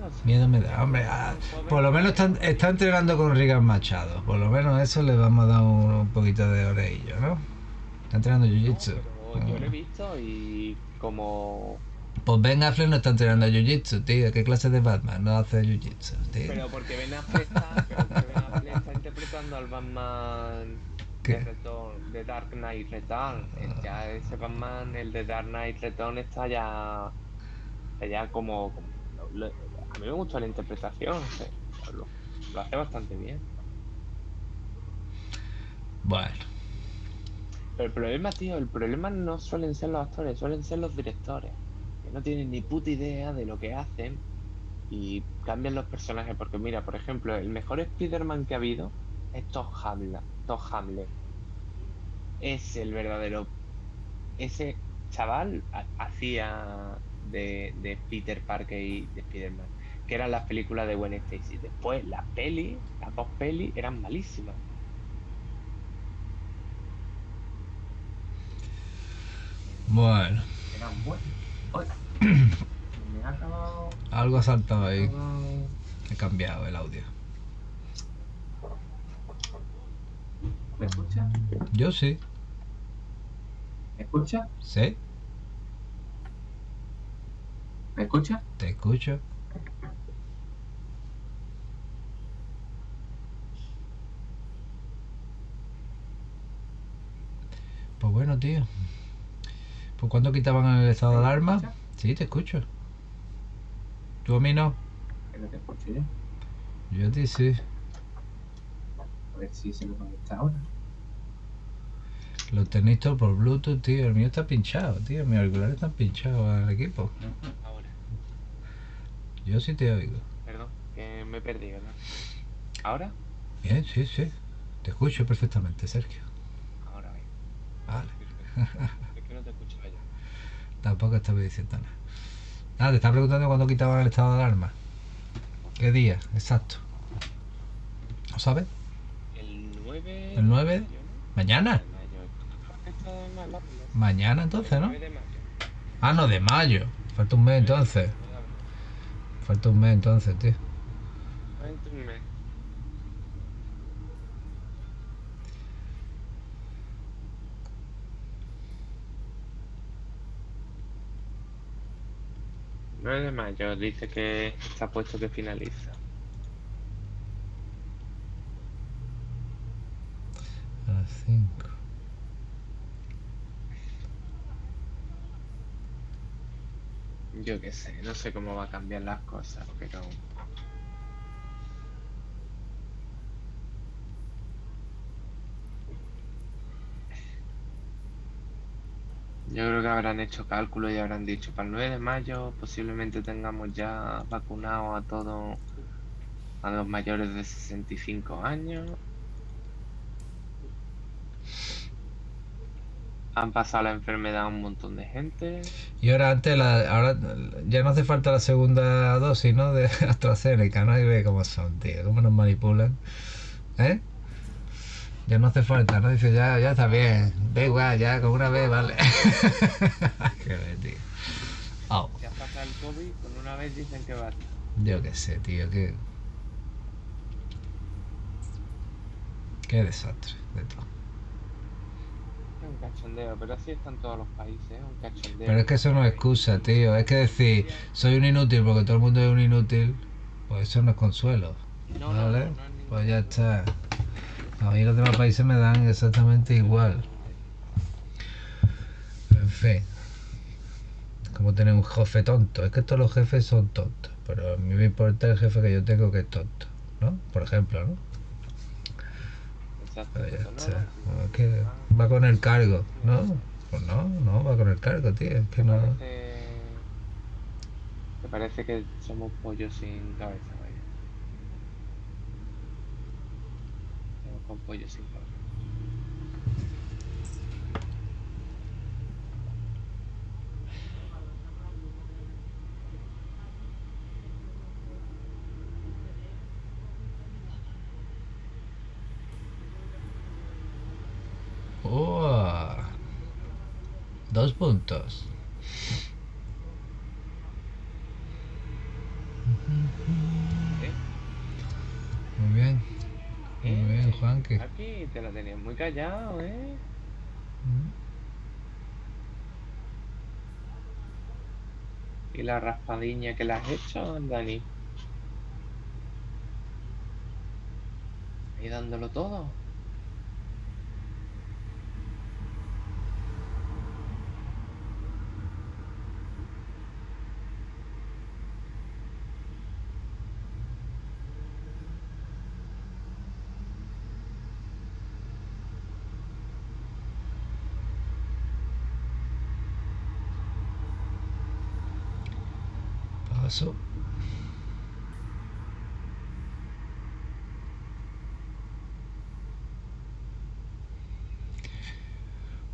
No sé. Miedo me da, hombre. ah, por lo menos está, está entrenando con Rigan Machado. Por lo menos eso le vamos a dar un, un poquito de orello, ¿no? Está entrenando Jiu-Jitsu. Yo lo he visto y como. Pues Ben Affleck no está entrenando Jiu-Jitsu, tío. ¿Qué clase de Batman no hace Jiu-Jitsu, tío? Pero porque Ben Affleck está, pero porque Ben Affleck está interpretando al Batman de, Return, de Dark Knight Return. Eh, Ya ese Batman, el de Dark Knight Return, está ya. Está ya como. como- lo- a mí me gustó la interpretación. lo, lo hace bastante bien. Bueno, Pero el problema, tío, el problema no suelen ser los actores, suelen ser los directores. Que no tienen ni puta idea de lo que hacen y cambian los personajes. Porque mira, por ejemplo, el mejor Spider-Man que ha habido es Todd Hamlet. Todd Hamlet. Es el verdadero. Ese chaval ha- hacía de, de Peter Parker y de Spider-Man. Que eran las películas de Gwen Stacy. Después, las pelis, las dos pelis eran malísimas. Bueno. Algo ha saltado ahí. He cambiado el audio. ¿Me escucha? Yo sí. ¿Me escucha? ¿Sí? ¿Me escucha? Te escucho. Pues bueno, tío. Pues cuando quitaban el estado de alarma. escucha? Sí, te escucho. ¿Tú a mí no? Que no te escucho yo. Yo a ti sí. A ver si se me conecta ahora. Lo tenéis todo por Bluetooth, tío. El mío está pinchado, tío. Mis auriculares están pinchados al equipo. Ahora. Yo sí te oigo. Perdón, que me he perdido, ¿no? ¿Ahora? Bien, sí, sí. Te escucho perfectamente, Sergio. Ahora bien. Vale. Perfecto. Es que no te escuchaba yo. Tampoco estaba diciendo nada. Nada, te estaba preguntando cuándo quitaban el estado de alarma. ¿Qué día? Exacto. ¿Lo sabes? El 9... ¿El 9? de mayo, ¿Mañana? Mañana entonces, el ¿no? 9 de mayo. Ah, no, de mayo. Falta un mes entonces. Falta un mes entonces, tío. Solamente un mes. Nueve de mayo dice que está puesto que finaliza. A las 5. Yo qué sé, no sé cómo va a cambiar las cosas, pero yo creo que habrán hecho cálculos y habrán dicho para el 9 de mayo posiblemente tengamos ya vacunados a todos a los mayores de 65 años. Han pasado la enfermedad a un montón de gente. Y ahora antes, la, ahora ya no hace falta la segunda dosis, ¿no? De AstraZeneca, ¿no? Y ve cómo son, tío, cómo nos manipulan. ¿Eh? Ya no hace falta, ¿no? Dice, ya, ya está bien. Da igual, ya con una vez, vale. Qué bien, tío. Si has pasado el COVID, con una vez dicen que basta. Yo qué sé, tío, qué. Qué desastre de todo. Es un cachondeo, pero así están todos los países, es un cachondeo. Pero es que eso no es excusa, tío. Es que decir, soy un inútil porque todo el mundo es un inútil, pues eso no es consuelo. No, no, ¿Vale? no, no ningún- Pues ya está. A mí los demás países me dan exactamente igual. En fin. Como tener un jefe tonto. Es que todos los jefes son tontos. Pero a mí me importa el jefe que yo tengo que es tonto. ¿No? Por ejemplo, ¿no? Exacto, Pero ya eso no, está. no, Es que va con el cargo. ¿No? Pues no, no, va con el cargo, tío. Es que no. parece... Te parece que somos pollos sin cabeza, vaya. Somos con pollos sin. ¡Oh! Dos puntos. Aquí te la tenías muy callado, ¿eh? ¿Y la raspadiña que le has hecho, Dani? Ahí dándolo todo.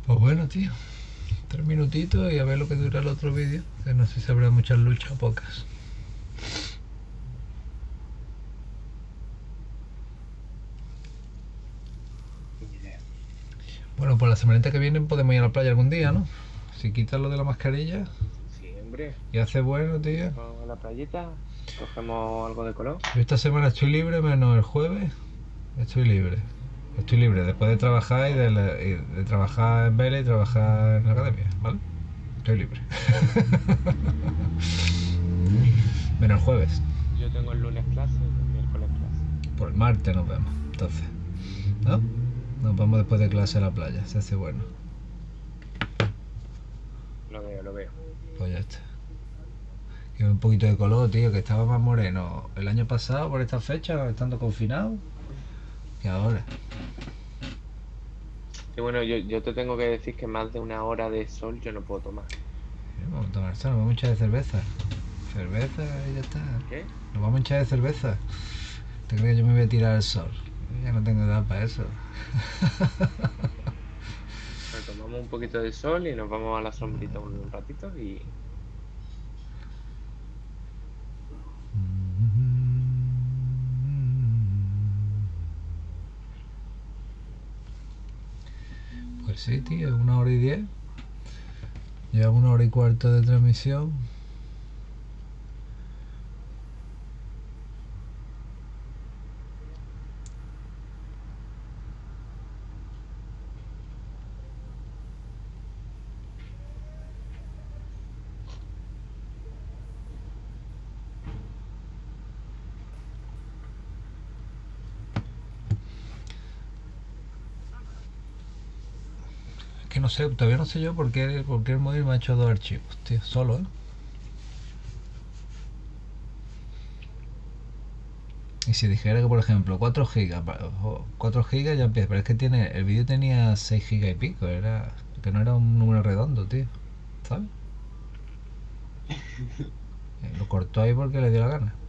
Pues bueno, tío. Tres minutitos y a ver lo que dura el otro vídeo. Que no sé si habrá muchas luchas o pocas. Bueno, pues la semanita que viene podemos ir a la playa algún día, ¿no? Si quitas lo de la mascarilla hombre. y hace bueno, tío. Vamos a la playita, cogemos algo de color. Yo esta semana estoy libre, menos el jueves. Estoy libre. Estoy libre después de trabajar y de, la- y de trabajar en Vélez y trabajar en la academia, ¿vale? Estoy libre. menos el jueves. Yo tengo el lunes clase y el miércoles clase. Por el martes nos vemos, entonces. ¿No? Nos vamos después de clase a la playa, se hace bueno. Lo veo, lo veo. Pues ya está. Que un poquito de color, tío, que estaba más moreno el año pasado por esta fecha, estando confinado. que ahora. Y bueno, yo, yo te tengo que decir que más de una hora de sol yo no puedo tomar. Vamos a tomar sol, nos vamos a echar de cerveza. Cerveza y ya está. ¿Qué? Nos vamos a echar de cerveza. ¿Te crees que yo me voy a tirar al sol? Yo ya no tengo edad para eso. Tomamos un poquito de sol y nos vamos a la sombrita un ratito y Pues sí, tío, una hora y diez. Lleva una hora y cuarto de transmisión. Sé, todavía no sé yo por qué, por qué el móvil me ha hecho dos archivos, tío, solo, ¿eh? Y si dijera que, por ejemplo, 4 gigas, pa- ojo, 4 gigas ya empieza, pero es que tiene, el vídeo tenía 6 gigas y pico, era, que no era un número redondo, tío, ¿sabes? Eh, Lo cortó ahí porque le dio la gana.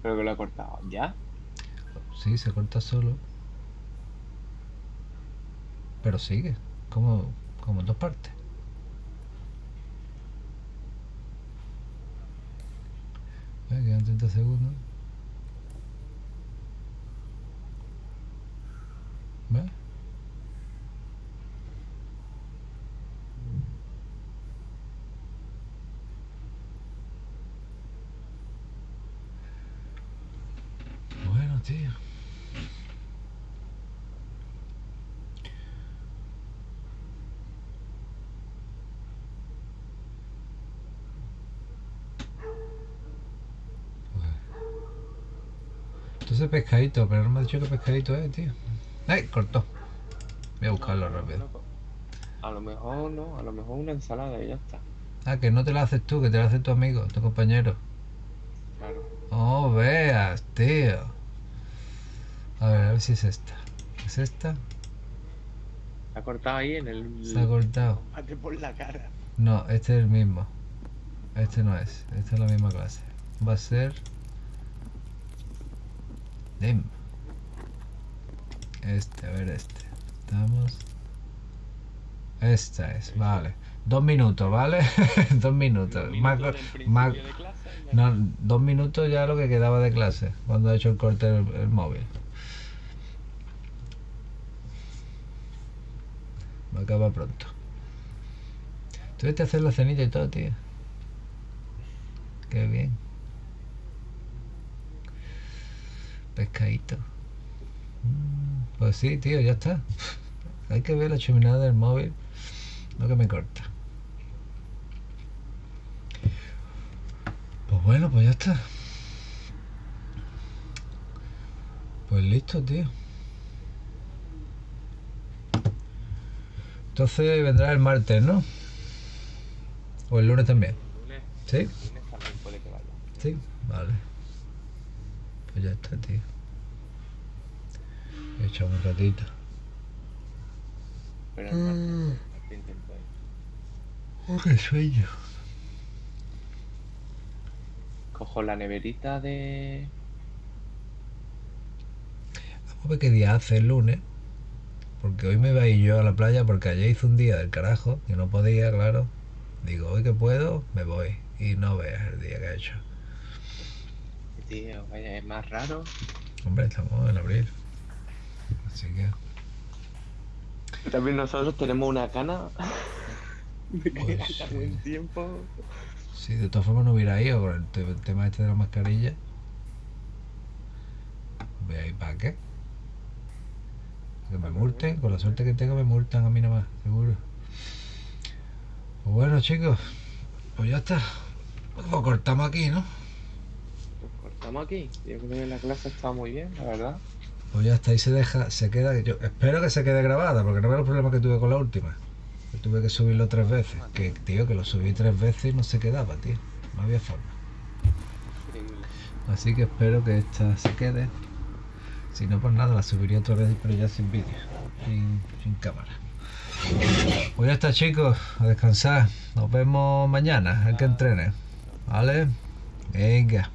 creo que lo he cortado. ¿Ya? Sí, se corta solo. Pero sigue, como, como en dos partes. Eh, quedan 30 segundos. ¿Ves? Bueno, tío. Pescadito, pero no me ha dicho qué pescadito es, tío. ¡Ay! Cortó. Voy a buscarlo rápido. A lo mejor no, a lo mejor una ensalada y ya está. Ah, que no te la haces tú, que te la hace tu amigo, tu compañero. Claro. Oh, veas, tío. A ver, a ver si es esta. ¿Es esta? Se ha cortado ahí en el. Se ha cortado. Mate por la cara. No, este es el mismo. Este no es. Esta es la misma clase. Va a ser. Dim. Este, a ver este. Estamos. Esta es, vale. Dos minutos, ¿vale? dos minutos. Más- no, dos minutos ya lo que quedaba de clase. Cuando ha hecho el corte el, el móvil. Va a acabar pronto. A hacer la cenita y todo, tío. Qué bien. Pescadito. Mm, Pues sí, tío, ya está. Hay que ver la chuminada del móvil. No que me corta. Pues bueno, pues ya está. Pues listo, tío. Entonces vendrá el martes, ¿no? O el lunes también. Lunes, ¿Sí? lunes también puede que vaya. Sí, vale. Pues ya está, tío. He echado un ratito. Pero ir. Oh, qué sueño. Cojo la neverita de. Vamos a ver qué día hace el lunes. Porque hoy me iba a ir yo a la playa porque ayer hice un día del carajo. Que no podía, claro. Digo, hoy que puedo, me voy. Y no veas el día que he hecho. Tío, vaya, es más raro. Hombre, estamos en abril. Así que. También nosotros tenemos una cana. de que Pues haya sí. buen tiempo. Sí, de todas formas no hubiera ido con el, te- el tema este de la mascarilla. Voy a ir para qué. Que me multen, con la suerte que tengo me multan a mí nomás, seguro. Pues bueno chicos, pues ya está. Lo cortamos aquí, ¿no? Cortamos aquí. Yo creo que la clase está muy bien, la verdad. Pues ya está, ahí se deja, se queda. Yo espero que se quede grabada, porque no veo los problemas que tuve con la última. Tuve que subirlo tres veces. Que tío, que lo subí tres veces y no se quedaba, tío. No había forma. Increíble. Así que espero que esta se quede. Si no, pues nada, la subiría otra vez, pero ya sin vídeo, sin, sin cámara. Pues ya está, chicos, a descansar. Nos vemos mañana, el que entrene. ¿Vale? Venga.